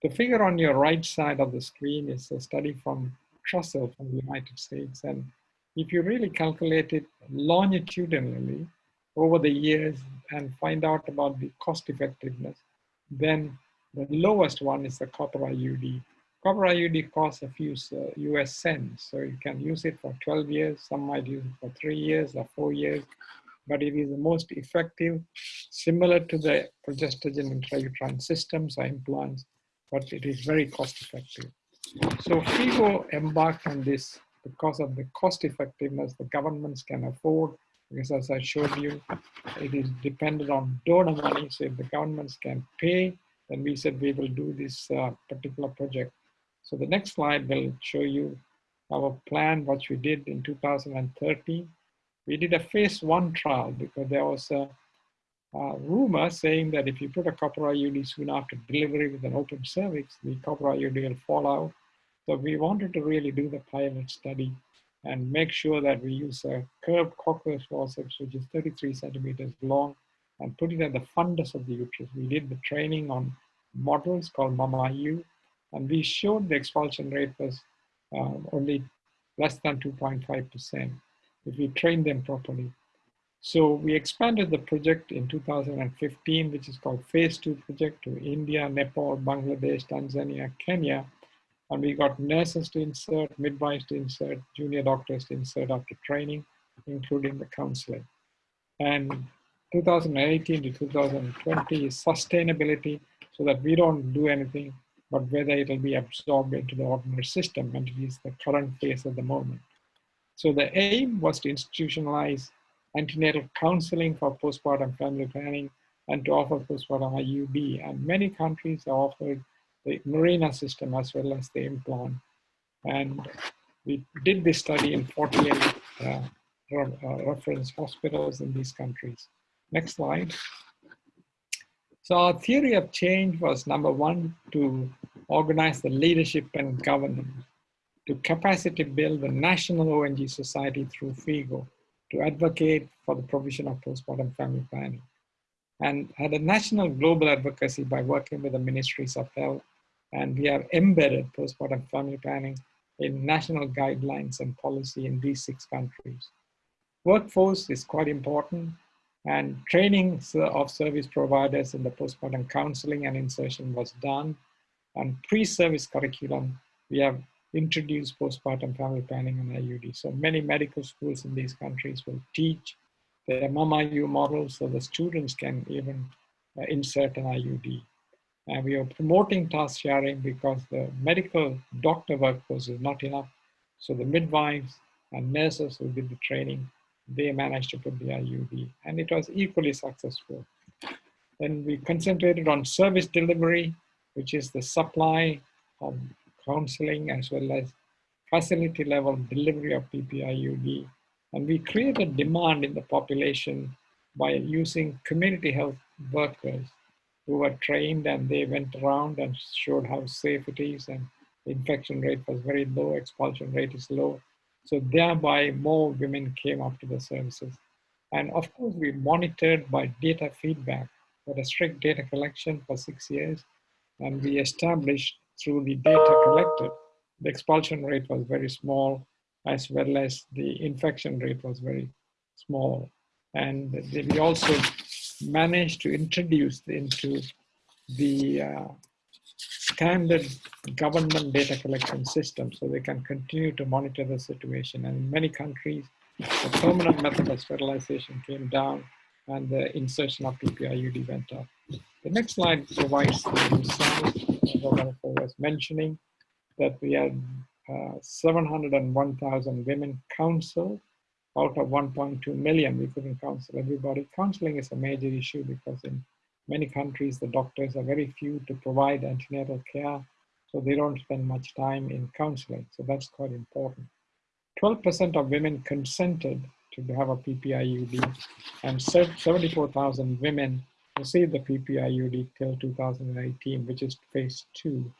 The figure on your right side of the screen is a study from Trussell from the United States. And if you really calculate it longitudinally over the years and find out about the cost effectiveness, then the lowest one is the copper IUD. Copper IUD costs a few uh, US cents, so you can use it for 12 years, some might use it for three years or four years, but it is the most effective, similar to the progestogen intrauterine systems or implants, but it is very cost effective. So FIGO embarked on this because of the cost effectiveness the governments can afford, because as I showed you, it is dependent on donor money. So if the governments can pay, then we said we will do this uh, particular project. So the next slide will show you our plan, what we did in 2013 we did a phase one trial because there was a, a, rumor saying that if you put a copper IUD soon after delivery with an open cervix, the copper IUD will fall out. So we wanted to really do the pilot study and make sure that we use a curved cochlear forceps, which is 33 centimeters long, and put it at the fundus of the uterus. We did the training on models called MAMA-U, and we showed the expulsion rate was uh, only less than 2.5% if we train them properly. So we expanded the project in 2015, which is called Phase 2 project to India, Nepal, Bangladesh, Tanzania, Kenya. And we got nurses to insert, midwives to insert, junior doctors to insert after training, including the counseling. And 2018 to 2020 is sustainability so that we don't do anything, but whether it'll be absorbed into the ordinary system, and it is the current phase at the moment. So the aim was to institutionalize antenatal counseling for postpartum family planning and to offer postpartum IUD. And many countries have offered the Mirena system as well as the implant. And we did this study in 48 uh, uh, reference hospitals in these countries. Next slide. So our theory of change was number one, to organize the leadership and governance, to capacity build the national ONG society through FIGO, to advocate for the provision of postpartum family planning, and had a national global advocacy by working with the ministries of health, and we have embedded postpartum family planning in national guidelines and policy in these six countries. Workforce is quite important and training of service providers in the postpartum counseling and insertion was done. And pre-service curriculum, we have introduced postpartum family planning and IUD. So many medical schools in these countries will teach the MMIU model so the students can even uh, insert an IUD. And we are promoting task sharing because the medical doctor workforce is not enough. So the midwives and nurses who did the training, they managed to put the IUD and it was equally successful. Then we concentrated on service delivery, which is the supply of counseling as well as facility level delivery of PPIUD. And we created demand in the population by using community health workers who were trained and they went around and showed how safe it is and infection rate was very low, expulsion rate is low. So thereby more women came up to the services. And of course we monitored by data feedback, but a strict data collection for six years. And we established through the data collected, the expulsion rate was very small as well as the infection rate was very small. And we also managed to introduce into the uh, standard government data collection system so they can continue to monitor the situation. And in many countries, the permanent method of sterilization came down and the insertion of PPIUD went up. The next slide provides the results Rodolfo was mentioning that we had uh, 701,000 women counseled out of 1.2 million, we couldn't counsel everybody. Counseling is a major issue because in many countries, the doctors are very few to provide antenatal care, so they don't spend much time in counseling. So that's quite important. 12% of women consented to have a PPIUD, and 74,000 women received the PPIUD till 2018, which is phase two.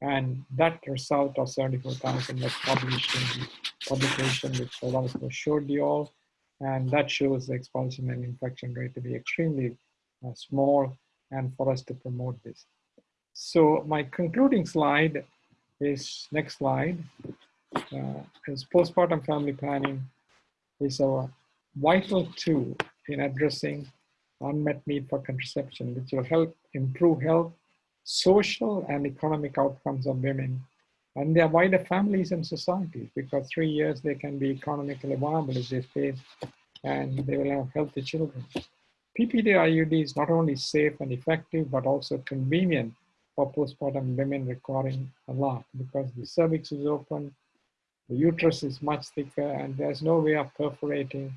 And that result of 74,000 was published in publication which Rodolfo showed you all. And that shows the expulsion and infection rate to be extremely uh, small and for us to promote this. So my concluding slide is next slide. Uh, is postpartum family planning is a vital tool in addressing unmet need for contraception, which will help improve health social and economic outcomes of women and their wider families and societies because three years they can be economically viable if they stay and they will have healthy children. PPD IUD is not only safe and effective, but also convenient for postpartum women requiring a lot because the cervix is open, the uterus is much thicker, and there's no way of perforating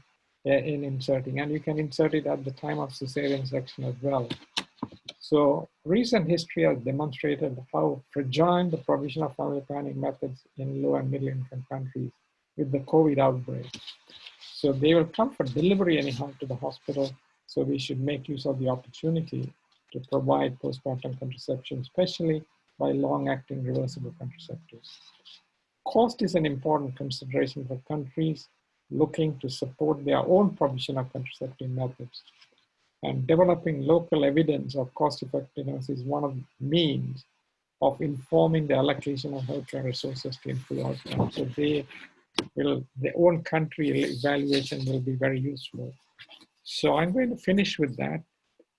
uh, in inserting. And you can insert it at the time of cesarean section as well. So recent history has demonstrated how fragile the provision of family planning methods in low and middle income countries with the COVID outbreak. So they will come for delivery anyhow to the hospital. So we should make use of the opportunity to provide postpartum contraception, especially by long-acting reversible contraceptives. Cost is an important consideration for countries looking to support their own provision of contraceptive methods. And developing local evidence of cost effectiveness is one of the means of informing the allocation of healthcare resources to improve outcomes. So they will, their own country evaluation will be very useful. So I'm going to finish with that.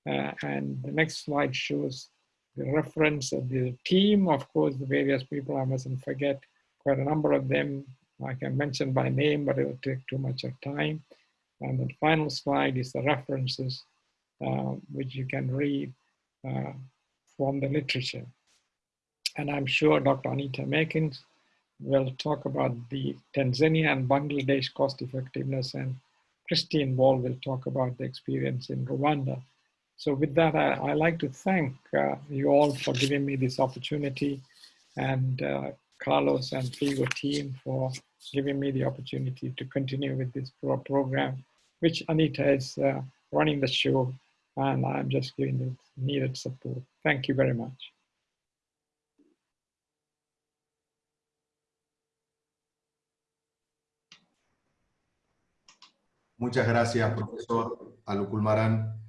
Uh, and the next slide shows the reference of the team. Of course, the various people, I mustn't forget quite a number of them. I can mention by name, but it will take too much of time. And the final slide is the references which you can read uh, from the literature. And I'm sure Dr. Anita Makins will talk about the Tanzania and Bangladesh cost effectiveness and Christine Wall will talk about the experience in Rwanda. So with that, I, I like to thank uh, you all for giving me this opportunity and uh, Carlos and FIGO team for giving me the opportunity to continue with this pro program, which Anita is uh, running the show and I'm just giving the needed support. Thank you very much. Muchas gracias, profesor Alukulmaran.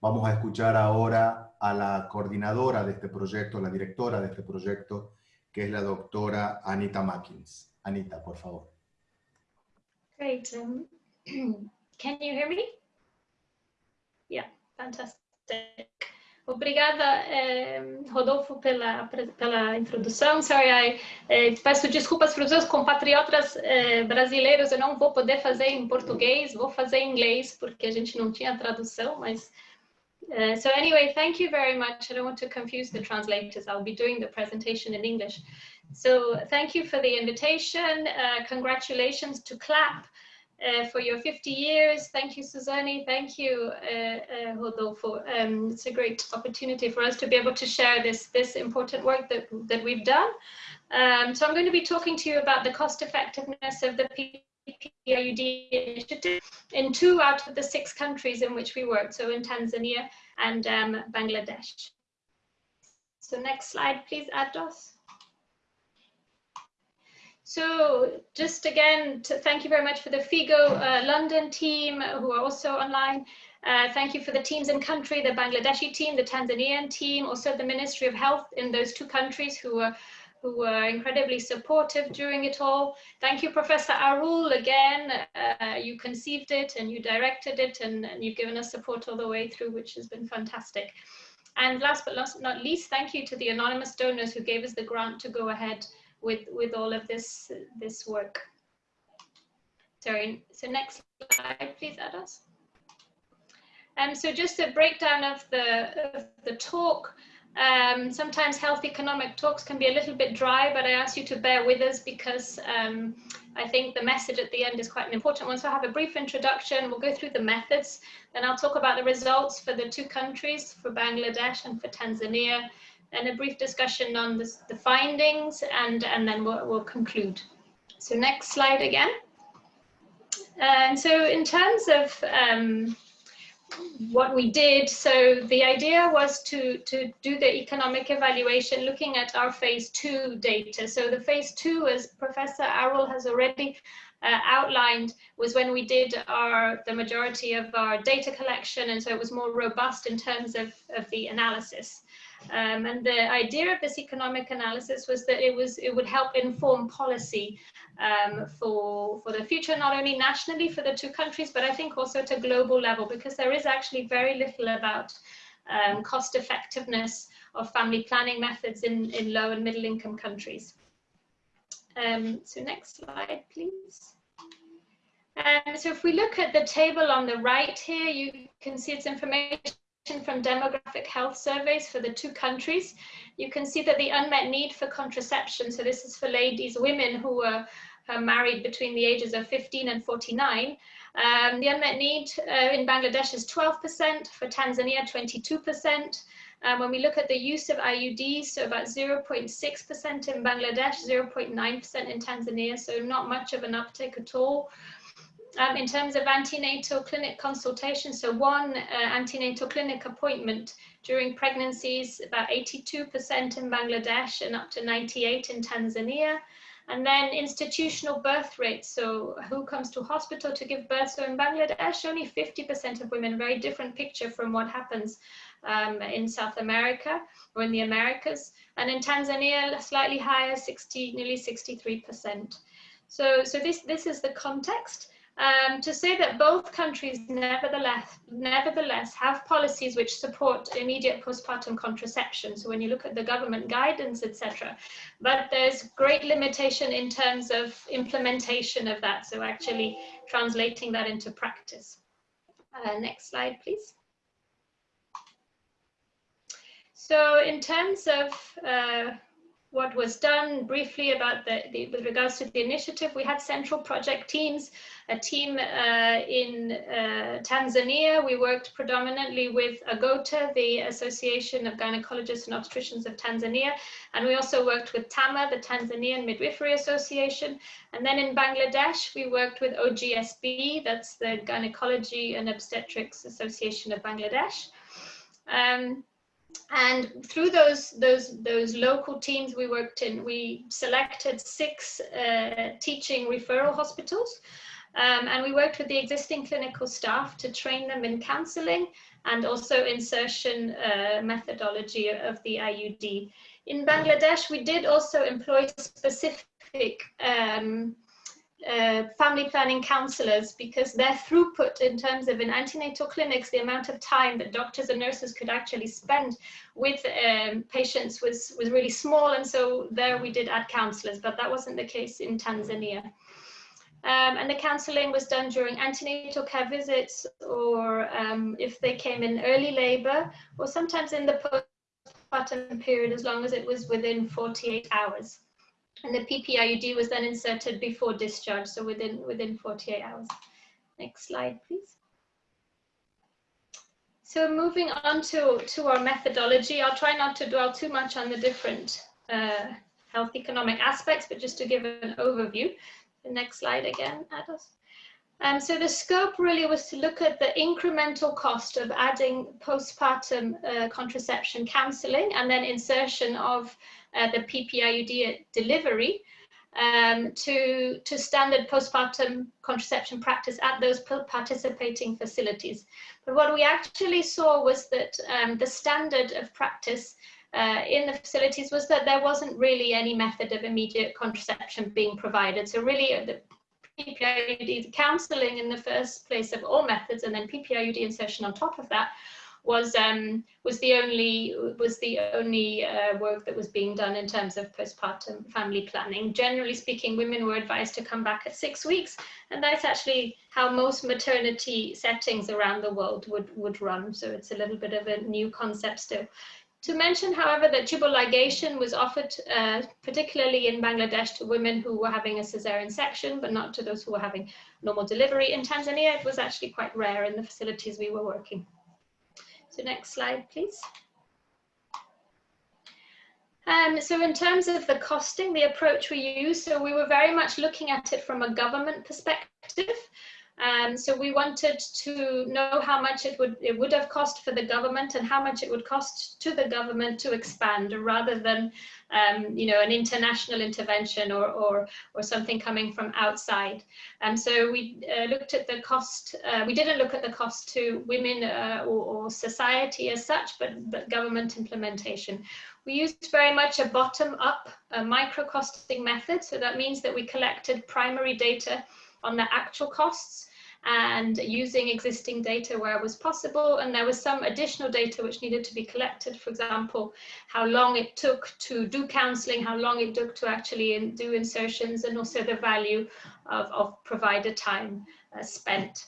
Vamos a escuchar ahora a la coordinadora de este proyecto, la directora de este proyecto, que es la doctora Anita Mackins. Anita, por favor. Great. Um, can you hear me? Yeah, fantastic. Obrigada, eh, Rodolfo, pela, pela introdução. Sorry, eh, peço desculpas para os meus compatriotas eh, brasileiros, eu não vou poder fazer em português, vou fazer em inglês, porque a gente não tinha tradução, mas... Uh, so anyway, thank you very much. I don't want to confuse the translators. I'll be doing the presentation in English. So thank you for the invitation. Uh, congratulations to CLAP. Uh, for your 50 years. Thank you, Suzanne. Thank you, uh, uh, Rodolfo. Um, it's a great opportunity for us to be able to share this, this important work that, that we've done. Um, so I'm going to be talking to you about the cost effectiveness of the PPIUD initiative in two out of the six countries in which we work, so in Tanzania and um, Bangladesh. So next slide, please, Ados. So just again, to thank you very much for the FIGO uh, London team who are also online. Uh, thank you for the teams in country, the Bangladeshi team, the Tanzanian team, also the Ministry of Health in those two countries who were who were incredibly supportive during it all. Thank you, Professor Arul, again. Uh, you conceived it and you directed it and, and, you've given us support all the way through, which has been fantastic. And last but not least, thank you to the anonymous donors who gave us the grant to go ahead with with all of this this work. Sorry. So next slide, please, Ados. Um, so just a breakdown of the of the talk. Um, sometimes health economic talks can be a little bit dry, but I ask you to bear with us because um, I think the message at the end is quite an important one. So I have a brief introduction, we'll go through the methods, then I'll talk about the results for the two countries, for Bangladesh and for Tanzania, and a brief discussion on this, the findings, and, and then we'll, we'll conclude. So next slide again. And so in terms of um, what we did, so the idea was to, to do the economic evaluation looking at our phase two data. So the phase two, as Professor Arul has already uh, outlined, was when we did our the majority of our data collection, and so it was more robust in terms of, of the analysis. Um, and the idea of this economic analysis was that it was it would help inform policy um, for for the future, not only nationally for the two countries, but I think also at a global level, because there is actually very little about um, cost effectiveness of family planning methods in, in low and middle income countries. Um, so next slide, please. Um, so if we look at the table on the right here, you can see its information from demographic health surveys for the two countries, you can see that the unmet need for contraception, so this is for ladies, women who were uh, married between the ages of 15 and 49, um, the unmet need uh, in Bangladesh is 12%, for Tanzania 22%. Um, when we look at the use of IUDs, so about 0.6% in Bangladesh, 0.9% in Tanzania, so not much of an uptake at all. Um, in terms of antenatal clinic consultation, so one uh, antenatal clinic appointment during pregnancies, about 82% in Bangladesh and up to 98 in Tanzania. And then institutional birth rates, so who comes to hospital to give birth? So in Bangladesh, only 50% of women, very different picture from what happens um, in South America or in the Americas. And in Tanzania, slightly higher, 60, nearly 63%. So, so this, this is the context. Um, to say that both countries nevertheless, nevertheless have policies which support immediate postpartum contraception. So when you look at the government guidance, etc., but there's great limitation in terms of implementation of that. So actually translating that into practice. Uh, next slide, please. So in terms of uh, what was done briefly about the, the, with regards to the initiative, we had central project teams, a team uh, in uh, Tanzania. We worked predominantly with AGOTA, the Association of Gynecologists and Obstetricians of Tanzania, and we also worked with TAMA, the Tanzanian Midwifery Association. And then in Bangladesh, we worked with OGSB, that's the Gynecology and Obstetrics Association of Bangladesh. Um, and through those those those local teams we worked in, we selected six uh, teaching referral hospitals, um, and we worked with the existing clinical staff to train them in counselling and also insertion uh, methodology of the IUD. In Bangladesh, we did also employ specific um, uh, family planning counselors because their throughput in terms of in antenatal clinics, the amount of time that doctors and nurses could actually spend with um, patients was, was really small. And so there we did add counselors, but that wasn't the case in Tanzania. Um, and the counseling was done during antenatal care visits or um, if they came in early labor or sometimes in the postpartum period as long as it was within 48 hours. And the PPIUD was then inserted before discharge, so within, within 48 hours. Next slide, please. So moving on to, to our methodology, I'll try not to dwell too much on the different uh, health economic aspects, but just to give an overview. The next slide again, Ados. Um, so the scope really was to look at the incremental cost of adding postpartum uh, contraception counseling and then insertion of uh, the PPIUD delivery um, to, to standard postpartum contraception practice at those participating facilities. But what we actually saw was that um, the standard of practice uh, in the facilities was that there wasn't really any method of immediate contraception being provided. So really uh, the PPIUD counseling in the first place of all methods and then PPIUD insertion on top of that was um, was the only was the only uh, work that was being done in terms of postpartum family planning. Generally speaking, women were advised to come back at six weeks, and that's actually how most maternity settings around the world would would run. So it's a little bit of a new concept still. To mention, however, that tubal ligation was offered uh, particularly in Bangladesh to women who were having a cesarean section, but not to those who were having normal delivery. In Tanzania, it was actually quite rare in the facilities we were working. So next slide, please. Um, so in terms of the costing, the approach we use, so we were very much looking at it from a government perspective. Um, so we wanted to know how much it would it would have cost for the government and how much it would cost to the government to expand rather than um, you know an international intervention or, or or something coming from outside. And so we uh, looked at the cost. Uh, we didn't look at the cost to women uh, or, or society as such, but, but government implementation. We used very much a bottom-up micro costing method. So that means that we collected primary data on the actual costs and using existing data where it was possible. And there was some additional data which needed to be collected. For example, how long it took to do counseling, how long it took to actually in, do insertions, and also the value of, of provider time uh, spent.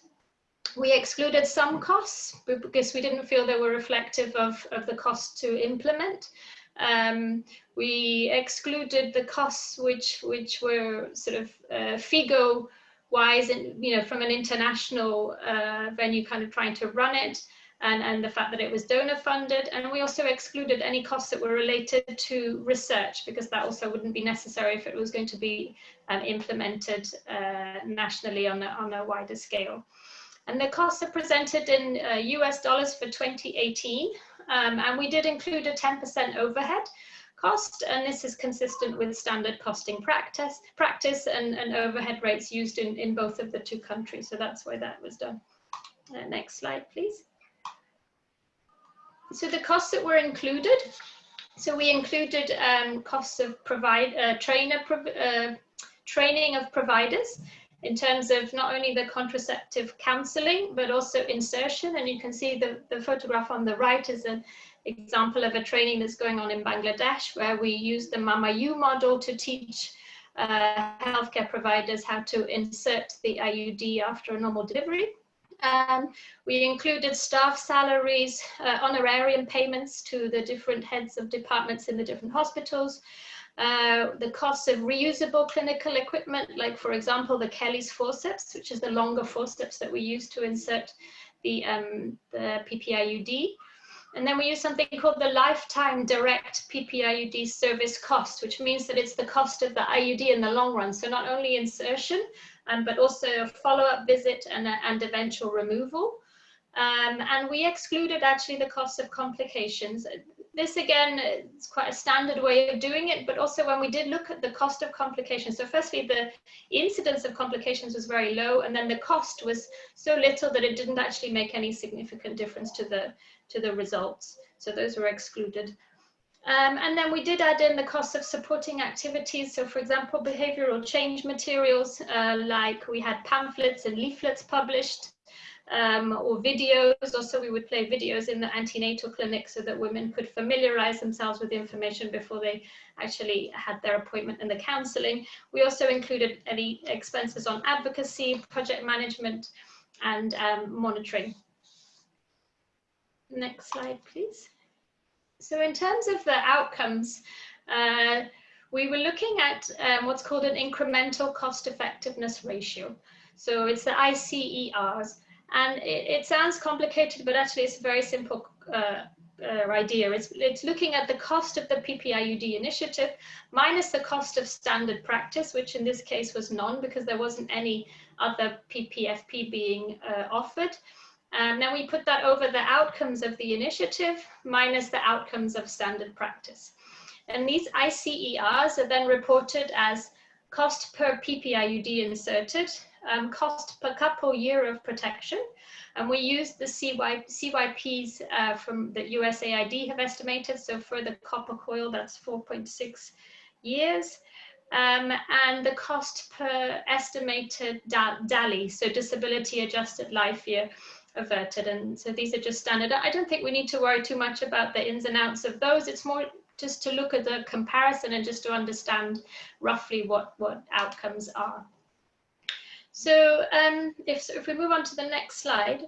We excluded some costs because we didn't feel they were reflective of, of the cost to implement. Um, we excluded the costs which which were sort of uh, FIGO wise and you know from an international uh, venue kind of trying to run it and, and the fact that it was donor funded. And we also excluded any costs that were related to research because that also wouldn't be necessary if it was going to be um, implemented uh, nationally on a, on a wider scale. And the costs are presented in uh, US dollars for 2018 um, and we did include a 10% overhead cost, and this is consistent with standard costing practice, practice and, and overhead rates used in, in both of the two countries. So that's why that was done. Uh, next slide, please. So the costs that were included, so we included um, costs of provide uh, trainer uh, training of providers in terms of not only the contraceptive counseling, but also insertion. And you can see the, the photograph on the right is an example of a training that's going on in Bangladesh, where we use the Mama U model to teach uh, healthcare providers how to insert the IUD after a normal delivery. Um, we included staff salaries, uh, honorarium payments to the different heads of departments in the different hospitals, uh, the costs of reusable clinical equipment, like for example, the Kelly's forceps, which is the longer forceps that we use to insert the, um, the PPIUD. And then we use something called the lifetime direct PPIUD service cost, which means that it's the cost of the IUD in the long run. So not only insertion, um, but also a follow-up visit and, and eventual removal. Um, and we excluded actually the cost of complications. This again is quite a standard way of doing it, but also when we did look at the cost of complications. So firstly, the incidence of complications was very low, and then the cost was so little that it didn't actually make any significant difference to the, to the results. So those were excluded. Um, and then we did add in the cost of supporting activities. So for example, behavioral change materials, uh, like we had pamphlets and leaflets published, um, or videos. Also, we would play videos in the antenatal clinic so that women could familiarize themselves with the information before they actually had their appointment in the counseling. We also included any expenses on advocacy, project management, and um, monitoring. Next slide, please. So in terms of the outcomes, uh, we were looking at um, what's called an incremental cost effectiveness ratio. So it's the ICERs. And it, it sounds complicated, but actually it's a very simple uh, uh, idea. It's, it's looking at the cost of the PPIUD initiative minus the cost of standard practice, which in this case was none because there wasn't any other PPFP being uh, offered. And then we put that over the outcomes of the initiative minus the outcomes of standard practice. And these ICERs are then reported as cost per PPIUD inserted um, cost per couple year of protection. And we use the CY, CYPs uh, from the USAID have estimated. So for the copper coil, that's 4.6 years. Um, and the cost per estimated DALY, so disability adjusted life year averted. And so these are just standard. I don't think we need to worry too much about the ins and outs of those. It's more just to look at the comparison and just to understand roughly what, what outcomes are. So um, if, if we move on to the next slide,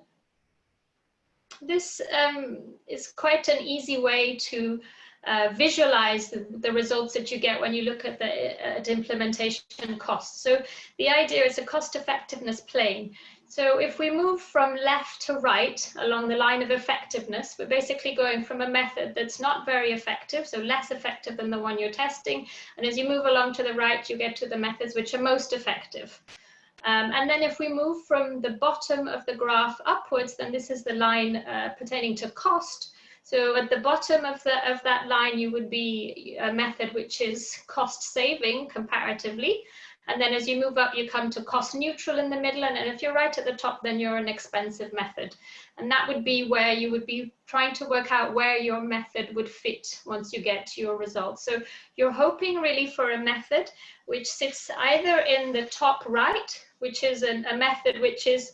this um, is quite an easy way to uh, visualize the, the, results that you get when you look at the at implementation costs. So the idea is a cost effectiveness plane. So if we move from left to right along the line of effectiveness, we're basically going from a method that's not very effective, so less effective than the one you're testing. And as you move along to the right, you get to the methods which are most effective. Um, and then if we move from the bottom of the graph upwards, then this is the line uh, pertaining to cost. So at the bottom of, the, of that line, you would be a method which is cost saving comparatively. And then as you move up, you come to cost neutral in the middle. And, and if you're right at the top, then you're an expensive method. And that would be where you would be trying to work out where your method would fit once you get your results. So you're hoping really for a method which sits either in the top right, which is an, a method which is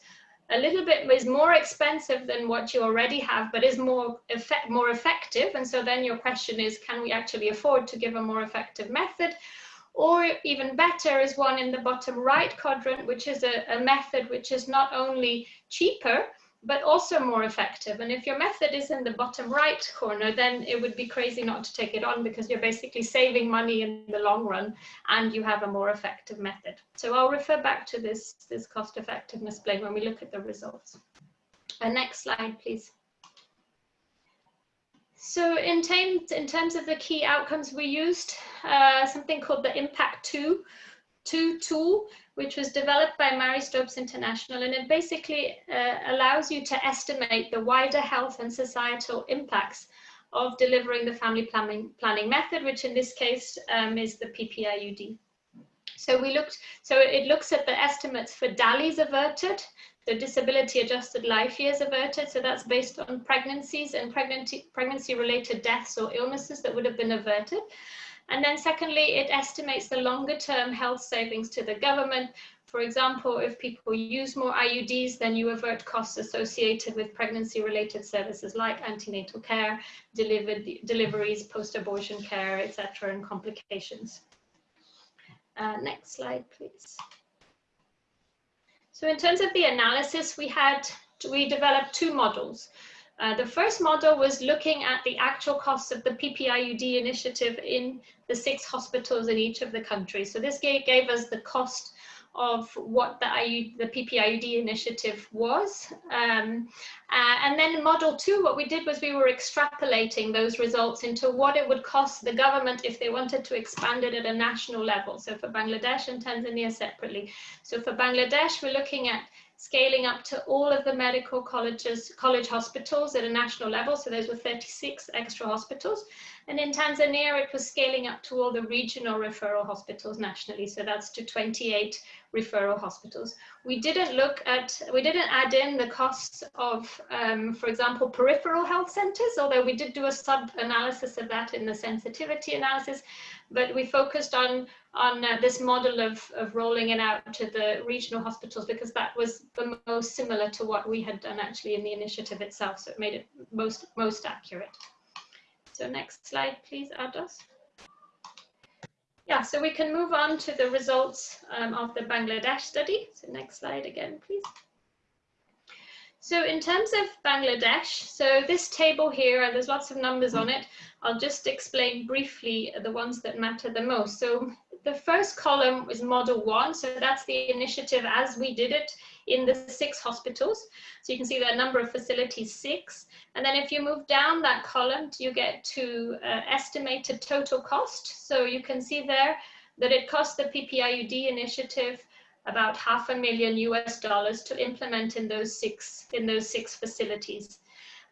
a little bit is more expensive than what you already have, but is more effect, more effective. And so then your question is, can we actually afford to give a more effective method? Or even better is one in the bottom right quadrant, which is a, a method which is not only cheaper, but also more effective. And if your method is in the bottom right corner, then it would be crazy not to take it on because you're basically saving money in the long run and you have a more effective method. So I'll refer back to this, this cost effectiveness plane when we look at the results. Uh, next slide, please. So in, in terms of the key outcomes, we used uh, something called the Impact 2, 2 tool, which was developed by Marie Stopes International, and it basically uh, allows you to estimate the wider health and societal impacts of delivering the family planning, planning method, which in this case um, is the PPIUD. So we looked, so it looks at the estimates for DALYs averted, the disability adjusted life years averted. So that's based on pregnancies and pregnancy, pregnancy related deaths or illnesses that would have been averted. And then secondly, it estimates the longer term health savings to the government. For example, if people use more IUDs, then you avert costs associated with pregnancy related services like antenatal care, deliveries, post-abortion care, etc., and complications. Uh, next slide, please. So in terms of the analysis, we had we developed two models. Uh, the first model was looking at the actual costs of the PPIUD initiative in the six hospitals in each of the countries. So this gave, gave us the cost of what the, IU, the PPIUD initiative was. Um, uh, and then model two, what we did was we were extrapolating those results into what it would cost the government if they wanted to expand it at a national level. So for Bangladesh and Tanzania separately. So for Bangladesh, we're looking at scaling up to all of the medical colleges, college hospitals at a national level. So those were 36 extra hospitals. And in Tanzania, it was scaling up to all the regional referral hospitals nationally. So that's to 28 referral hospitals. We didn't look at, we didn't add in the costs of, um, for example, peripheral health centers, although we did do a sub-analysis of that in the sensitivity analysis, but we focused on, on uh, this model of, of rolling it out to the regional hospitals because that was the most similar to what we had done actually in the initiative itself, so it made it most, most accurate. So next slide, please, Ados. Yeah, so we can move on to the results um, of the Bangladesh study. So next slide again, please. So in terms of Bangladesh, so this table here, and there's lots of numbers on it. I'll just explain briefly the ones that matter the most. So the first column is model one. So that's the initiative as we did it in the six hospitals. So you can see the number of facilities, six. And then if you move down that column, you get to uh, estimated total cost. So you can see there that it cost the PPIUD initiative about half a million US dollars to implement in those six in those six facilities.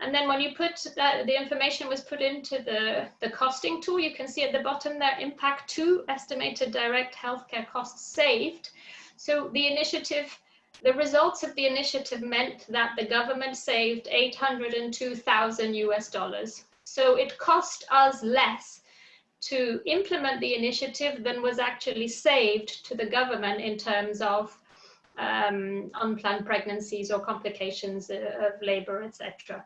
And then when you put that, the information was put into the, the costing tool, you can see at the bottom there, impact two estimated direct healthcare costs saved. So the initiative, the results of the initiative meant that the government saved 802,000 US dollars. So it cost us less to implement the initiative than was actually saved to the government in terms of um, unplanned pregnancies or complications uh, of labor, etc.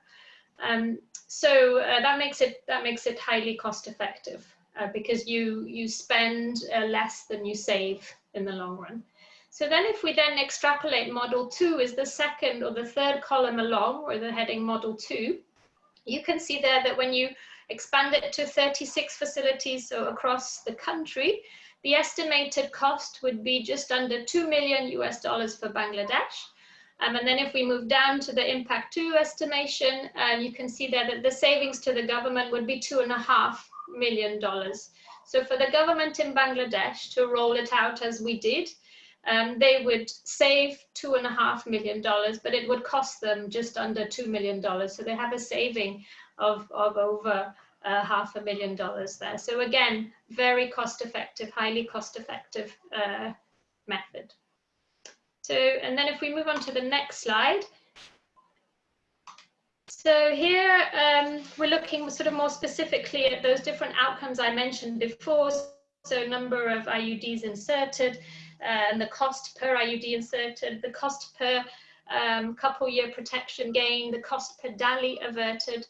Um, so uh, that makes it that makes it highly cost effective uh, because you you spend uh, less than you save in the long run. So then if we then extrapolate model two is the second or the third column along or the heading model two, you can see there that when you expand it to 36 facilities so across the country, the estimated cost would be just under 2 million US dollars for Bangladesh. Um, and then if we move down to the impact two estimation, um, you can see there that the savings to the government would be two and a half million dollars. So for the government in Bangladesh to roll it out as we did, um, they would save two and a half million dollars, but it would cost them just under two million dollars. So they have a saving of, of over uh, half a million dollars there. So again, very cost effective, highly cost effective uh, method. So, and then if we move on to the next slide. So here um, we're looking sort of more specifically at those different outcomes I mentioned before. So number of IUDs inserted, uh, and the cost per IUD inserted, the cost per um, couple year protection gain, the cost per DALY averted,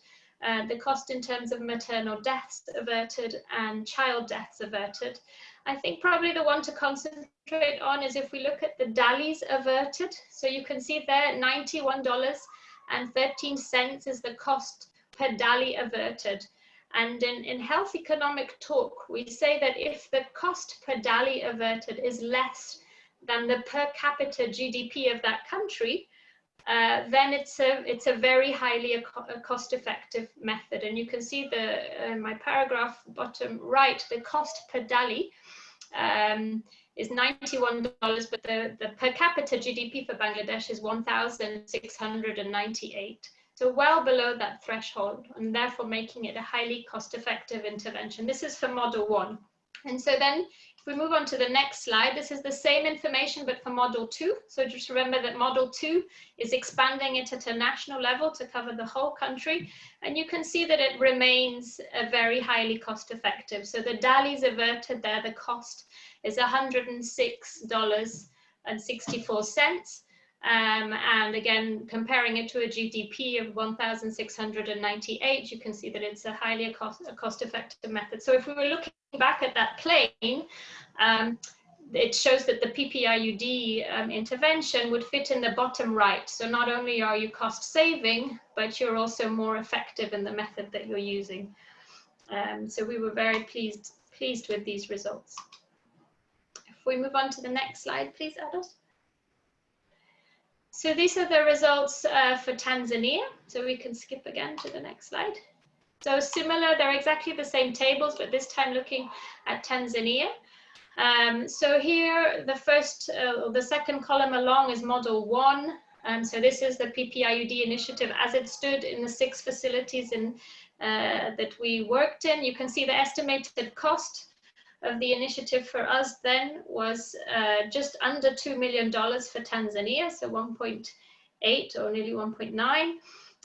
uh, the cost in terms of maternal deaths averted and child deaths averted. I think probably the one to concentrate on is if we look at the DALYs averted. So you can see there $91.13 is the cost per DALY averted. And in, in health economic talk, we say that if the cost per DALY averted is less than the per capita GDP of that country, uh, then it's a it's a very highly a cost-effective method. And you can see the uh, my paragraph bottom right, the cost per DALY um, is $91, but the, the per capita GDP for Bangladesh is 1,698. So well below that threshold and therefore making it a highly cost-effective intervention. This is for model one. And so then we move on to the next slide, this is the same information, but for model two. So just remember that model two is expanding it at a national level to cover the whole country. And you can see that it remains a very highly cost effective. So the DALYs averted there, the cost is $106.64. Um, and again, comparing it to a GDP of 1,698, you can see that it's a highly cost, a cost effective method. So if we were looking back at that plane, um, it shows that the PPIUD um, intervention would fit in the bottom right. So not only are you cost saving, but you're also more effective in the method that you're using. Um, so we were very pleased, pleased with these results. If we move on to the next slide, please, Ados. So these are the results uh, for Tanzania. So we can skip again to the next slide. So similar, they're exactly the same tables, but this time looking at Tanzania. Um, so here, the first, uh, the second column along is model one. And so this is the PPIUD initiative as it stood in the six facilities in, uh, that we worked in. You can see the estimated cost of the initiative for us then was uh, just under $2 million for Tanzania, so 1.8 or nearly 1.9.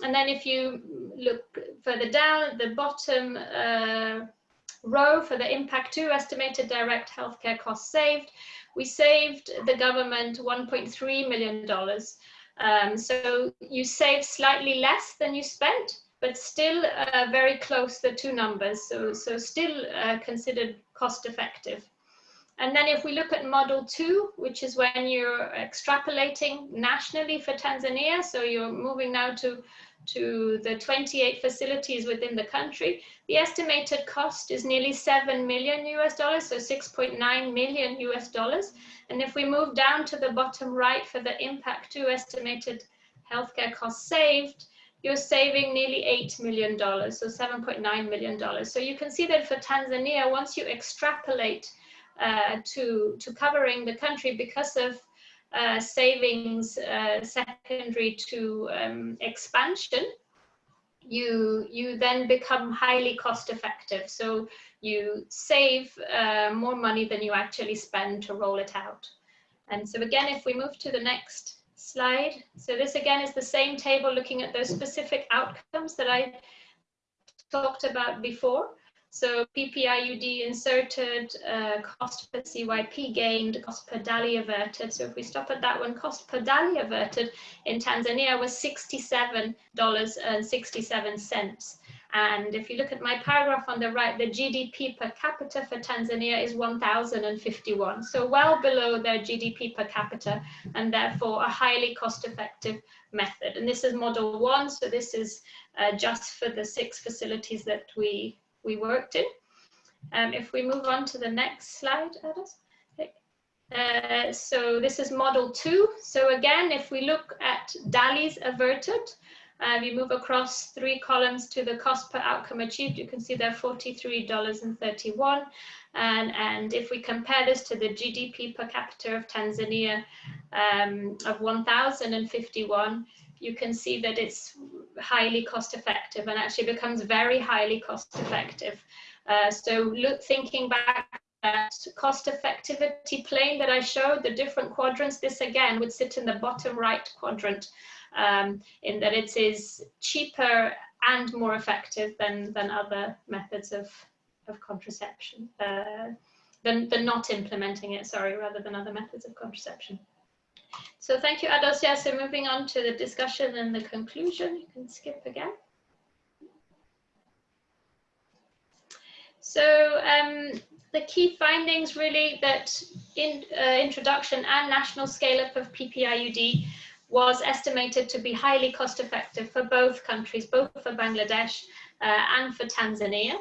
And then if you look further down at the bottom uh, row for the impact two estimated direct healthcare costs saved, we saved the government $1.3 million. Um, so you save slightly less than you spent, but still uh, very close the two numbers. So, so still uh, considered cost effective. And then if we look at model two, which is when you're extrapolating nationally for Tanzania, so you're moving now to, to the 28 facilities within the country, the estimated cost is nearly 7 million US dollars, so 6.9 million US dollars. And if we move down to the bottom right for the impact two estimated healthcare costs saved, you're saving nearly $8 million, so $7.9 million. So you can see that for Tanzania, once you extrapolate uh, to, to covering the country because of uh, savings uh, secondary to um, expansion, you, you then become highly cost effective. So you save uh, more money than you actually spend to roll it out. And so again, if we move to the next slide. So this again is the same table looking at those specific outcomes that I talked about before. So PPIUD inserted, uh, cost per CYP gained, cost per DALY averted. So if we stop at that one, cost per DALY averted in Tanzania was $67.67. And if you look at my paragraph on the right, the GDP per capita for Tanzania is 1,051. So well below their GDP per capita and therefore a highly cost effective method. And this is model one. So this is uh, just for the six facilities that we, we worked in. Um, if we move on to the next slide, Adas. Uh, so this is model two. So again, if we look at DALYs averted, um, you move across three columns to the cost per outcome achieved. You can see they're $43.31. And, and if we compare this to the GDP per capita of Tanzania um, of 1,051, you can see that it's highly cost effective and actually becomes very highly cost effective. Uh, so look, thinking back that cost effectivity plane that I showed, the different quadrants, this again would sit in the bottom right quadrant um, in that it is cheaper and more effective than, than other methods of, of contraception, uh, than, than not implementing it, sorry, rather than other methods of contraception. So thank you, Adosia. So moving on to the discussion and the conclusion, you can skip again. So um, the key findings really that in uh, introduction and national scale up of PPIUD was estimated to be highly cost effective for both countries, both for Bangladesh uh, and for Tanzania.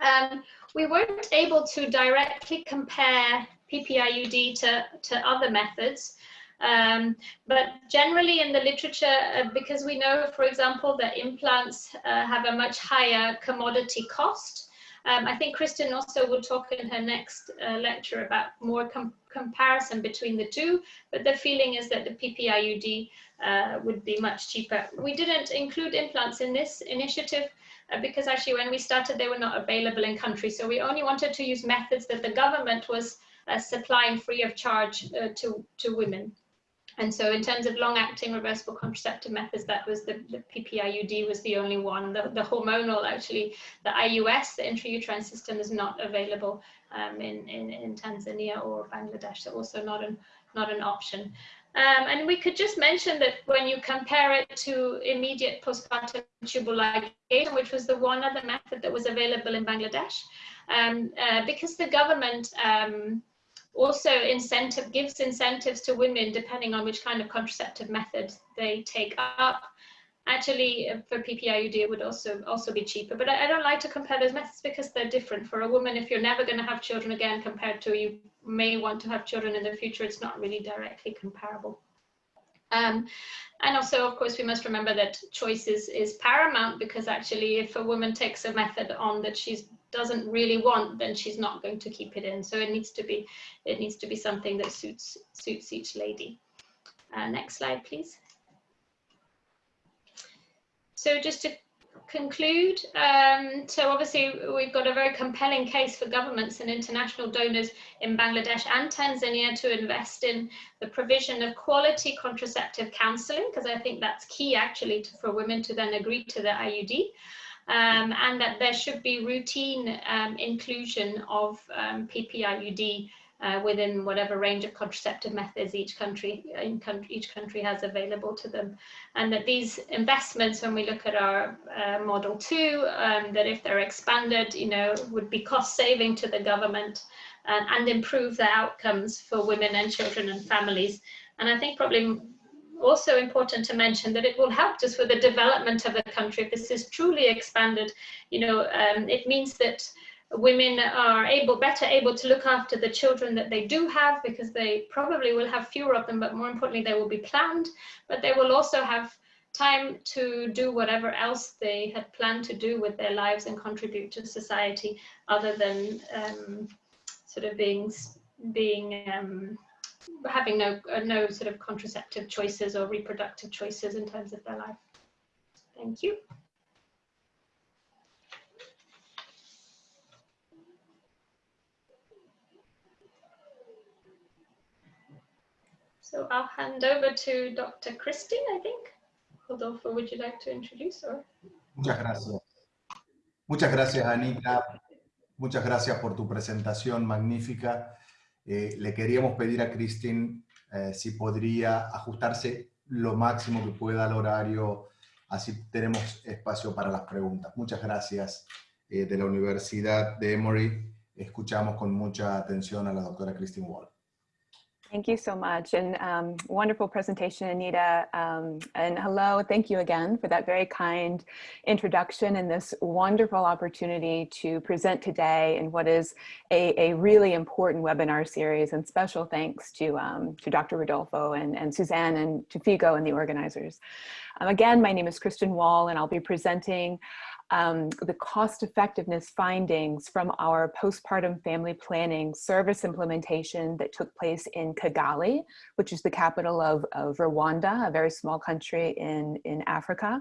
Um, we weren't able to directly compare PPIUD to, to other methods, um, but generally in the literature, uh, because we know, for example, that implants uh, have a much higher commodity cost, um, I think Kristin also will talk in her next uh, lecture about more com comparison between the two, but the feeling is that the PPIUD uh, would be much cheaper. We didn't include implants in this initiative uh, because actually when we started they were not available in country, so we only wanted to use methods that the government was uh, supplying free of charge uh, to, to women. And so in terms of long-acting reversible contraceptive methods, that was the, the PPIUD was the only one. The, the, hormonal, actually, the IUS, the intrauterine system, is not available um, in, in, in, Tanzania or Bangladesh, so also not an, not an option. Um, and we could just mention that when you compare it to immediate postpartum tubal ligation, which was the one other method that was available in Bangladesh, um, uh, because the government um, also incentive gives incentives to women depending on which kind of contraceptive method they take up. Actually, uh, for PPIUD, it would also also be cheaper. But I, I don't like to compare those methods because they're different. For a woman, if you're never going to have children again, compared to you may want to have children in the future, it's not really directly comparable. Um, and also, of course, we must remember that choice is, paramount because actually if a woman takes a method on that she doesn't really want, then she's not going to keep it in. So it needs to be, it needs to be something that suits, suits each lady. Uh, next slide, please. So just to conclude, um, so obviously we've got a very compelling case for governments and international donors in Bangladesh and Tanzania to invest in the provision of quality contraceptive counseling, because I think that's key actually to, for women to then agree to the IUD. Um, and that there should be routine um, inclusion of um, PPIUD uh, within whatever range of contraceptive methods each country, country, each country has available to them. And that these investments, when we look at our uh, model two, um, that if they're expanded, you know, would be cost saving to the government and, and improve the outcomes for women and children and families. And I think probably also important to mention that it will help just with the development of the country. If this is truly expanded, you know, um, it means that women are able better able to look after the children that they do have because they probably will have fewer of them but more importantly they will be planned but they will also have time to do whatever else they had planned to do with their lives and contribute to society other than um, sort of being being um, having no uh, no sort of contraceptive choices or reproductive choices in terms of their life. Thank you. So I'll hand over to Dr. Christine, I think. Rodolfo, would you like to introduce? Or? Muchas gracias. Muchas gracias, Anita. Muchas gracias por tu presentación magnífica. Eh, le queríamos pedir a Christine eh, si podría ajustarse lo máximo que pueda al horario, así tenemos espacio para las preguntas. Muchas gracias eh, de la Universidad de Emory. Escuchamos con mucha atención a la doctora Christine Wall. Thank you so much and um, wonderful presentation, Anita. Um, and hello, thank you again for that very kind introduction and this wonderful opportunity to present today in what is a, a really important webinar series and special thanks to, um, to Dr. Rodolfo and, and Suzanne and to FIGO and the organizers. Um, again, my name is Kristin Wall and I'll be presenting um, the cost effectiveness findings from our postpartum family planning service implementation that took place in Kigali, which is the capital of, of Rwanda, a very small country in, in Africa.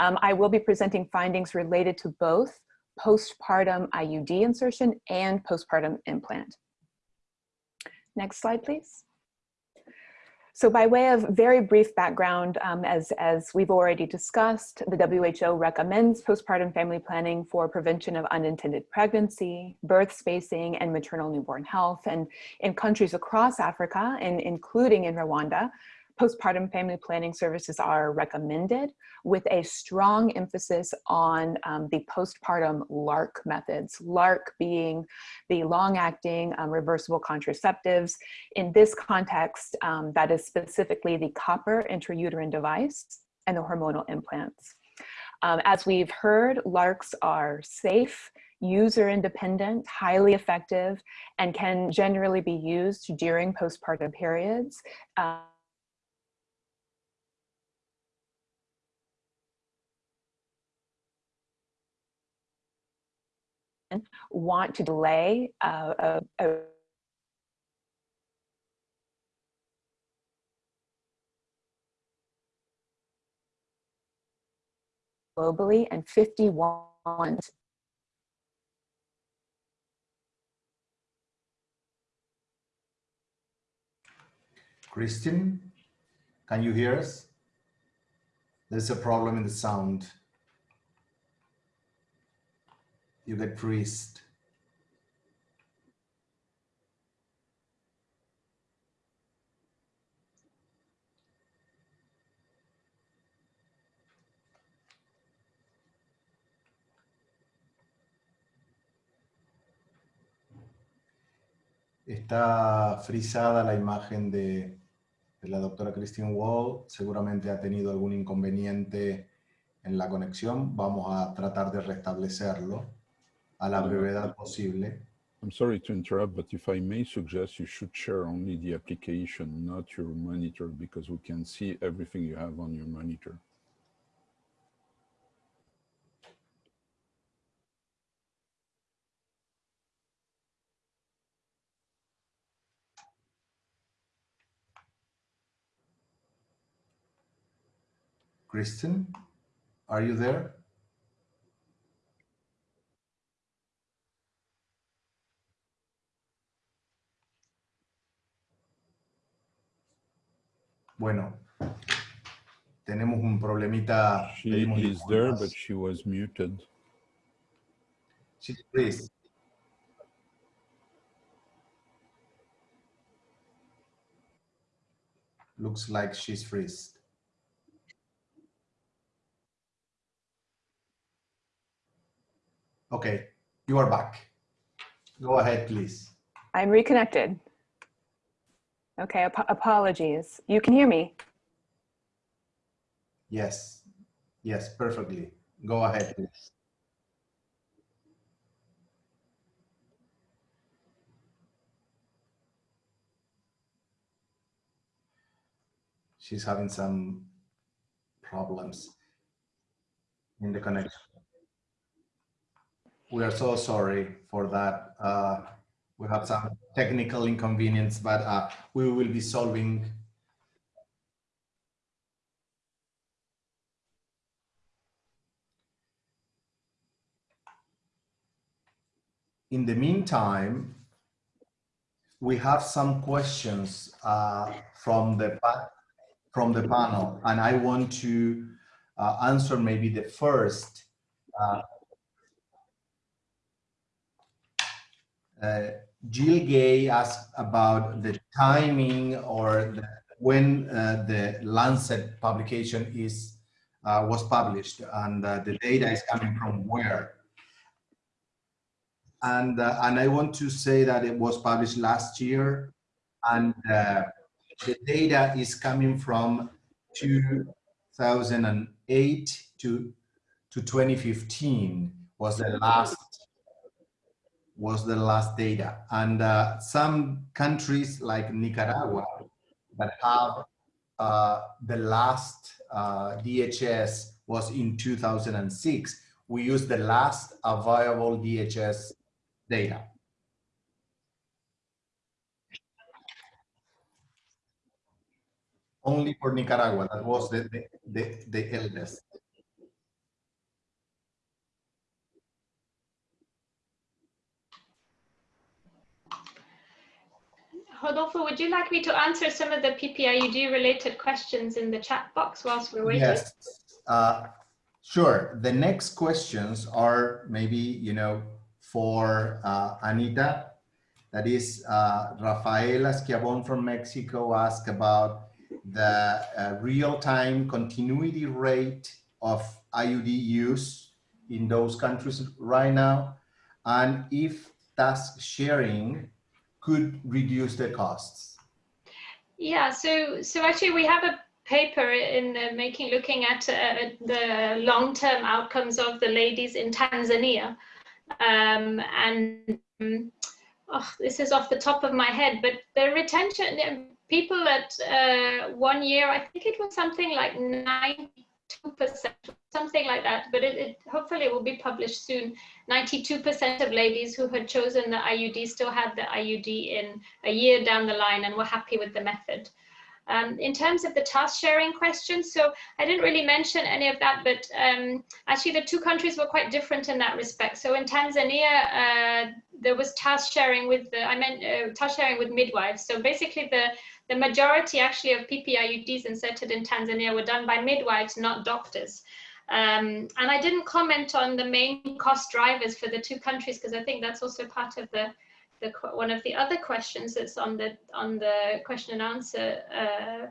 Um, I will be presenting findings related to both postpartum IUD insertion and postpartum implant. Next slide, please. So by way of very brief background, um, as, as we've already discussed, the WHO recommends postpartum family planning for prevention of unintended pregnancy, birth spacing, and maternal newborn health. And in countries across Africa, and including in Rwanda, postpartum family planning services are recommended with a strong emphasis on um, the postpartum LARC methods, LARC being the long-acting um, reversible contraceptives. In this context, um, that is specifically the copper intrauterine device and the hormonal implants. Um, as we've heard, LARCs are safe, user independent, highly effective, and can generally be used during postpartum periods. Uh, want to delay uh, a, a globally and 51 Christian, can you hear us? There's a problem in the sound. you get priest. Está frisada la imagen de, de la doctora Christine Wall. Seguramente ha tenido algún inconveniente en la conexión. Vamos a tratar de restablecerlo a la brevedad posible. I'm sorry to interrupt, but if I may suggest, you should share only the application, not your monitor, because we can see everything you have on your monitor. Kristin, are you there? Bueno, tenemos un problemita. She is there, but she was muted. Sí, please. Looks like she's freezed. Okay, you are back. Go ahead, please. I'm reconnected. Okay, ap apologies. You can hear me? Yes, yes, perfectly. Go ahead, please. She's having some problems in the connection. We are so sorry for that. Uh, we have some technical inconvenience, but uh, we will be solving in the meantime, we have some questions uh, from the from the panel, and I want to uh, answer maybe the first. Uh, uh, Jill Gay asked about the timing or the, when uh, the Lancet publication is uh, was published, and uh, the data is coming from where. And uh, and I want to say that it was published last year, and uh, the data is coming from 2008 to to 2015 was the last was the last data, and uh, some countries like Nicaragua that have uh, the last uh, DHS was in 2006. We use the last available DHS data. Only for Nicaragua, that was the, the, the, the eldest. Rodolfo, would you like me to answer some of the PPIUD related questions in the chat box whilst we're waiting? Yes, uh, sure. The next questions are maybe, you know, for uh, Anita. That is uh, Raffaela Schiavon from Mexico asked about the uh, real-time continuity rate of IUD use in those countries right now, and if task sharing could reduce their costs. Yeah, so so actually we have a paper in the making looking at uh, the long-term outcomes of the ladies in Tanzania. Um, and um, oh, this is off the top of my head, but the retention, people at uh, one year, I think it was something like 92%, something like that, but it, it hopefully will be published soon. 92% of ladies who had chosen the IUD still had the IUD in a year down the line and were happy with the method. Um, in terms of the task sharing question, so I didn't really mention any of that, but um, actually the two countries were quite different in that respect. So in Tanzania, uh, there was task sharing with the, I meant uh, task sharing with midwives. So basically the, the majority actually of PPIUDs inserted in Tanzania were done by midwives, not doctors. Um, and I didn't comment on the main cost drivers for the two countries because I think that's also part of the the, one of the other questions that's on the on the question and answer uh,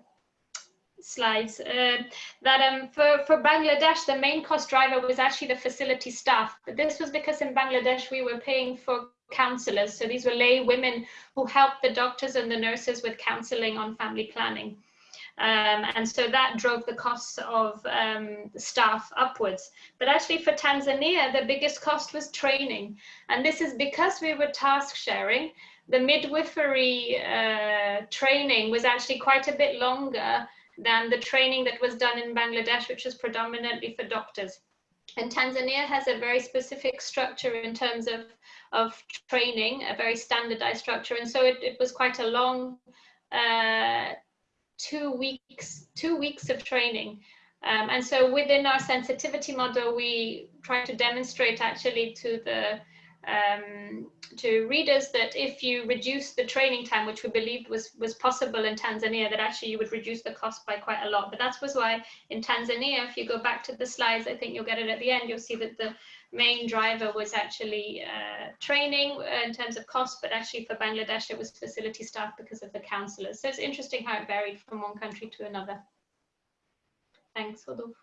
slides uh, that um, for, for Bangladesh, the main cost driver was actually the facility staff. But this was because in Bangladesh, we were paying for counselors. So these were lay women who helped the doctors and the nurses with counseling on family planning. Um, and so that drove the costs of um, staff upwards. But actually for Tanzania, the biggest cost was training. And this is because we were task sharing, the midwifery uh, training was actually quite a bit longer than the training that was done in Bangladesh, which was predominantly for doctors. And Tanzania has a very specific structure in terms of, of training, a very standardized structure. And so it, it was quite a long uh, two weeks, two weeks of training. Um, and so within our sensitivity model, we try to demonstrate actually to the um, to readers that if you reduce the training time, which we believed was, was possible in Tanzania, that actually you would reduce the cost by quite a lot. But that was why in Tanzania, if you go back to the slides, I think you'll get it at the end, you'll see that the main driver was actually uh, training in terms of cost, but actually for Bangladesh, it was facility staff because of the counselors. So it's interesting how it varied from one country to another. Thanks, Rodolfo.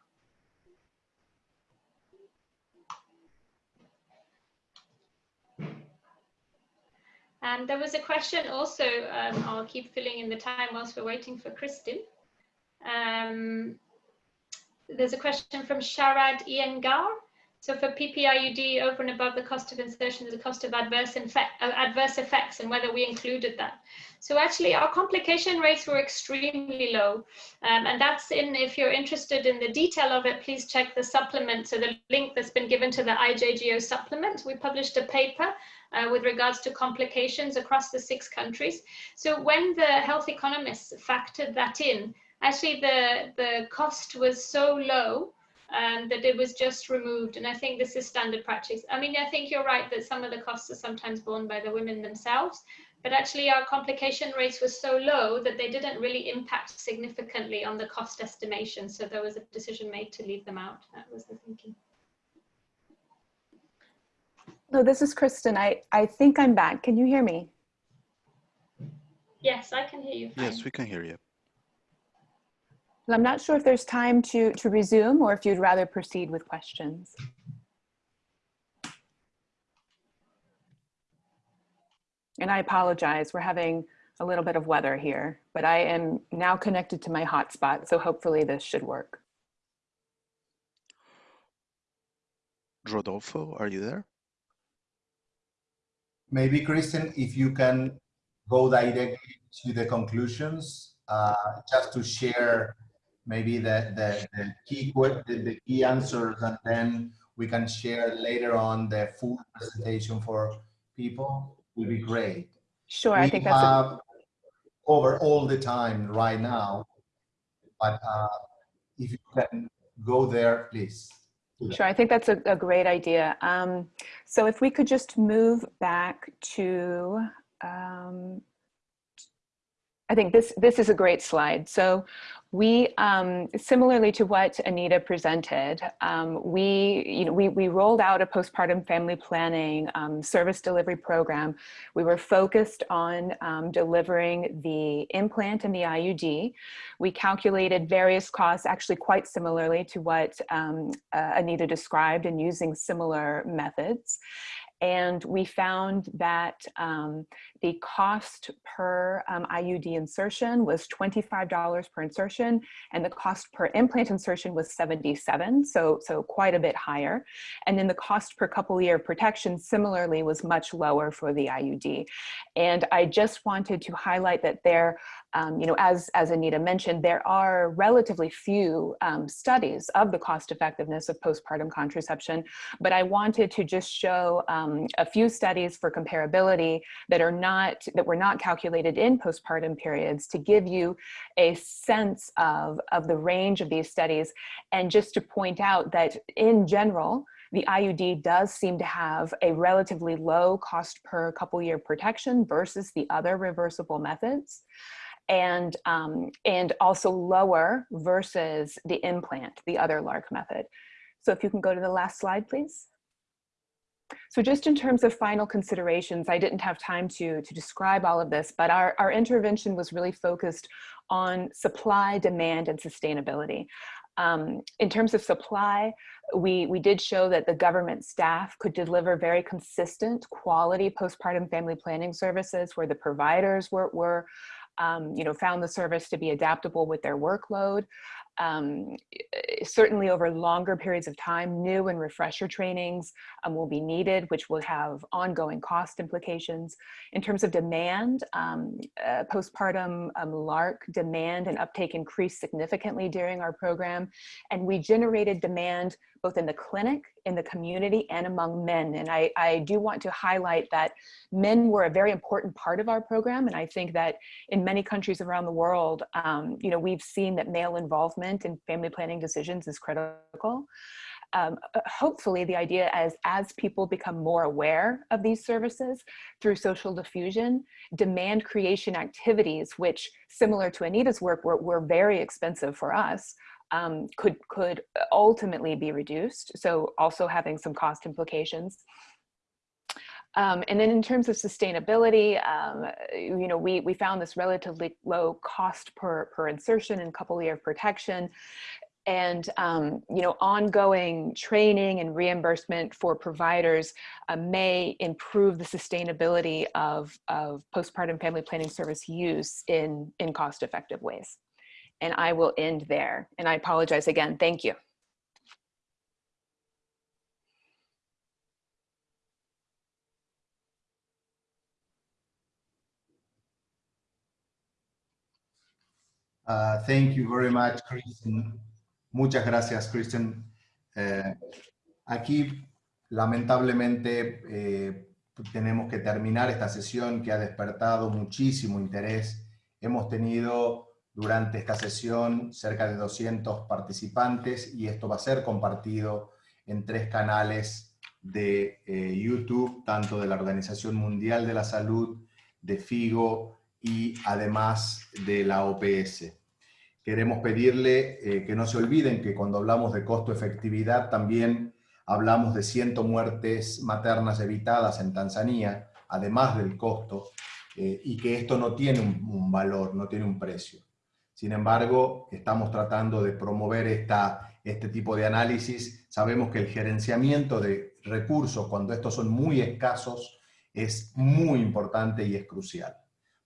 And there was a question also, um, I'll keep filling in the time whilst we're waiting for Kristin. Um, there's a question from Sharad Iyengar. So for PPIUD, over and above the cost of insertion, a cost of adverse, uh, adverse effects and whether we included that. So actually our complication rates were extremely low. Um, and that's in, if you're interested in the detail of it, please check the supplement. So the link that's been given to the IJGO supplement, we published a paper uh, with regards to complications across the six countries. So when the health economists factored that in, actually the, the cost was so low um, that it was just removed. And I think this is standard practice. I mean, I think you're right that some of the costs are sometimes borne by the women themselves, but actually our complication rates were so low that they didn't really impact significantly on the cost estimation. So there was a decision made to leave them out. That was the thinking. No, this is Kristin. I, I think I'm back. Can you hear me? Yes, I can hear you. Fine. Yes, we can hear you. I'm not sure if there's time to, to resume or if you'd rather proceed with questions. And I apologize, we're having a little bit of weather here, but I am now connected to my hotspot, so hopefully this should work. Rodolfo, are you there? Maybe, Kristin, if you can go directly to the conclusions, uh, just to share maybe the, the, the key the, the key answers, and then we can share later on the full presentation for people, will be great. Sure, we I think that's have over all the time right now, but uh, if you can go there, please. Sure, I think that's a, a great idea. Um, so if we could just move back to, um, I think this, this is a great slide. So we, um, similarly to what Anita presented, um, we, you know, we, we rolled out a postpartum family planning um, service delivery program. We were focused on um, delivering the implant and the IUD. We calculated various costs actually quite similarly to what um, uh, Anita described and using similar methods and we found that um, the cost per um, IUD insertion was $25 per insertion, and the cost per implant insertion was 77, so, so quite a bit higher. And then the cost per couple year protection similarly was much lower for the IUD. And I just wanted to highlight that there um, you know, as, as Anita mentioned, there are relatively few um, studies of the cost effectiveness of postpartum contraception, but I wanted to just show um, a few studies for comparability that are not, that were not calculated in postpartum periods to give you a sense of, of the range of these studies. And just to point out that in general, the IUD does seem to have a relatively low cost per couple year protection versus the other reversible methods and, um, and also lower versus the implant, the other LARC method. So if you can go to the last slide, please. So just in terms of final considerations, I didn't have time to, to describe all of this, but our, our intervention was really focused on supply, demand, and sustainability. Um, in terms of supply, we, we did show that the government staff could deliver very consistent quality postpartum family planning services where the providers were, were um, you know, found the service to be adaptable with their workload um, eh, certainly over longer periods of time, new and refresher trainings um, will be needed, which will have ongoing cost implications. In terms of demand, um, uh, postpartum um, LARC demand and uptake increased significantly during our program, and we generated demand both in the clinic, in the community, and among men. And I, I do want to highlight that men were a very important part of our program, and I think that in many countries around the world, um, you know, we've seen that male involvement in family planning decisions is critical. Um, hopefully the idea as as people become more aware of these services through social diffusion, demand creation activities, which similar to Anita's work, were, were very expensive for us, um, could, could ultimately be reduced. So also having some cost implications. Um, and then in terms of sustainability, um, you know, we, we found this relatively low cost per, per insertion and couple year protection and um, you know ongoing training and reimbursement for providers uh, may improve the sustainability of, of postpartum family planning service use in in cost effective ways and I will end there and I apologize again thank you Uh, thank you very much. Muchas gracias, Kristen. Eh, aquí, lamentablemente, eh, tenemos que terminar esta sesión que ha despertado muchísimo interés. Hemos tenido durante esta sesión cerca de 200 participantes y esto va a ser compartido en tres canales de eh, YouTube, tanto de la Organización Mundial de la Salud, de FIGO y además de la OPS. Queremos pedirle eh, que no se olviden que cuando hablamos de costo-efectividad también hablamos de 100 muertes maternas evitadas en Tanzania, además del costo, eh, y que esto no tiene un, un, valor, no tiene un precio. Sin embargo, estamos tratando de promover esta, este tipo de análisis. Sabemos que el gerenciamiento de recursos, cuando estos son muy escasos, es muy importante y es crucial.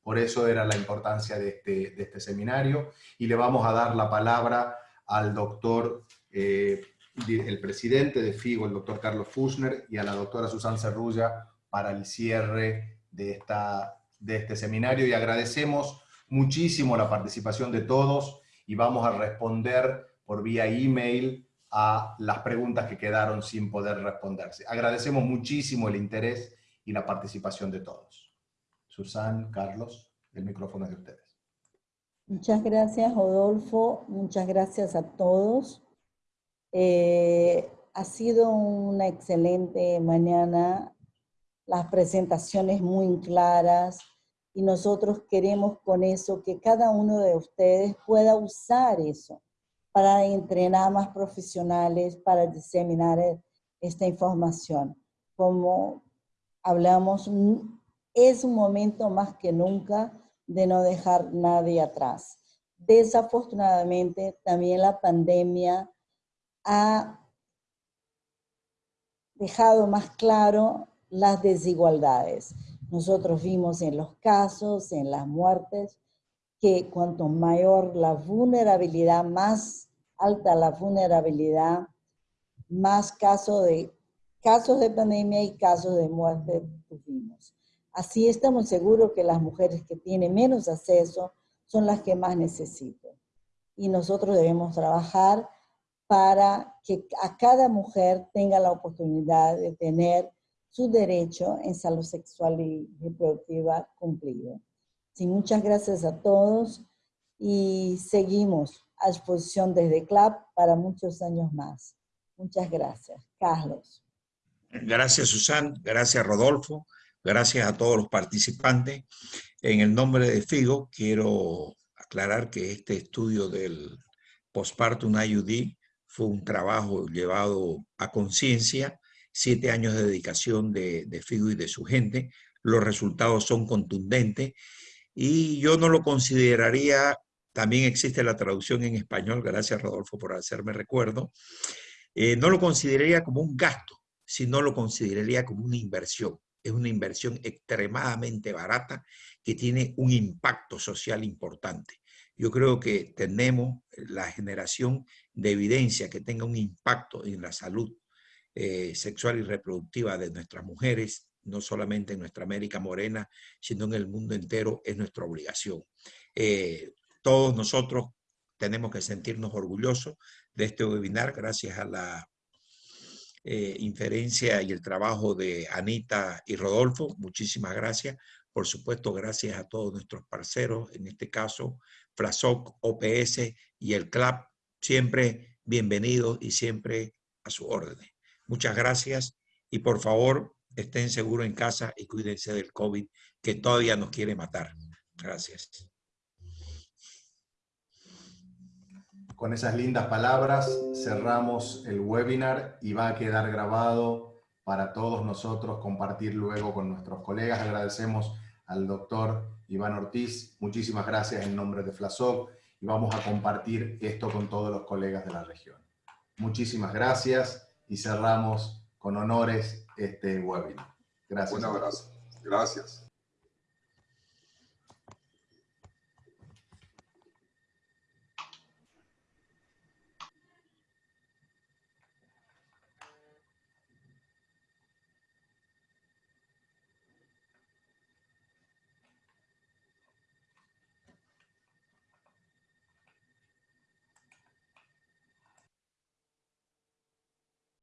Por eso era la importancia de este, de este seminario. Y le vamos a dar la palabra al doctor, eh, el presidente de FIGO, el doctor Carlos Fuchner, y a la doctora Susan Cerrulla para el cierre de, esta, de este seminario. Y agradecemos muchísimo la participación de todos y vamos a responder por vía email a las preguntas que quedaron sin poder responderse. Agradecemos muchísimo el interés y la participación de todos. Susan, Carlos, el micrófono es de ustedes. Muchas gracias, Rodolfo. Muchas gracias a todos. Eh, ha sido una excelente mañana, las presentaciones muy claras y nosotros queremos con eso que cada uno de ustedes pueda usar eso para entrenar más profesionales, para diseminar esta información. Como hablamos, es un momento más que nunca de no dejar nadie atrás. Desafortunadamente, también la pandemia ha dejado más claro las desigualdades. Nosotros vimos en los casos, en las muertes, que cuanto mayor la vulnerabilidad, más alta la vulnerabilidad, más casos de, casos de pandemia y casos de muerte tuvimos. Así estamos seguros que las mujeres que tienen menos acceso son las que más necesitan. Y nosotros debemos trabajar para que a cada mujer tenga la oportunidad de tener su derecho en salud sexual y reproductiva cumplido. Sí, muchas gracias a todos y seguimos a disposición desde CLAP para muchos años más. Muchas gracias. Carlos. Gracias, Susan. Gracias, Rodolfo. Gracias a todos los participantes. En el nombre de FIGO quiero aclarar que este estudio del postpartum IUD fue un trabajo llevado a conciencia, siete años de dedicación de, de FIGO y de su gente. Los resultados son contundentes y yo no lo consideraría también existe la traducción en español, gracias Rodolfo por hacerme recuerdo, eh, no lo consideraría como un gasto, sino lo consideraría como una inversión. Es una inversión extremadamente barata que tiene un impacto social importante. Yo creo que tenemos la generación de evidencia que tenga un impacto en la salud eh, sexual y reproductiva de nuestras mujeres, no solamente en nuestra América Morena, sino en el mundo entero, es nuestra obligación. Eh, todos nosotros tenemos que sentirnos orgullosos de este webinar, gracias a la eh, inferencia y el trabajo de Anita y Rodolfo. Muchísimas gracias. Por supuesto, gracias a todos nuestros parceros, en este caso, FLASOC, OPS y el CLAP. Siempre bienvenidos y siempre a su orden. Muchas gracias y por favor, estén seguros en casa y cuídense del COVID que todavía nos quiere matar. Gracias. Con esas lindas palabras cerramos el webinar y va a quedar grabado para todos nosotros compartir luego con nuestros colegas. Agradecemos al doctor Iván Ortiz. Muchísimas gracias en nombre de FLASOC y vamos a compartir esto con todos los colegas de la región. Muchísimas gracias y cerramos con honores este webinar. Gracias. Un abrazo. Gracias.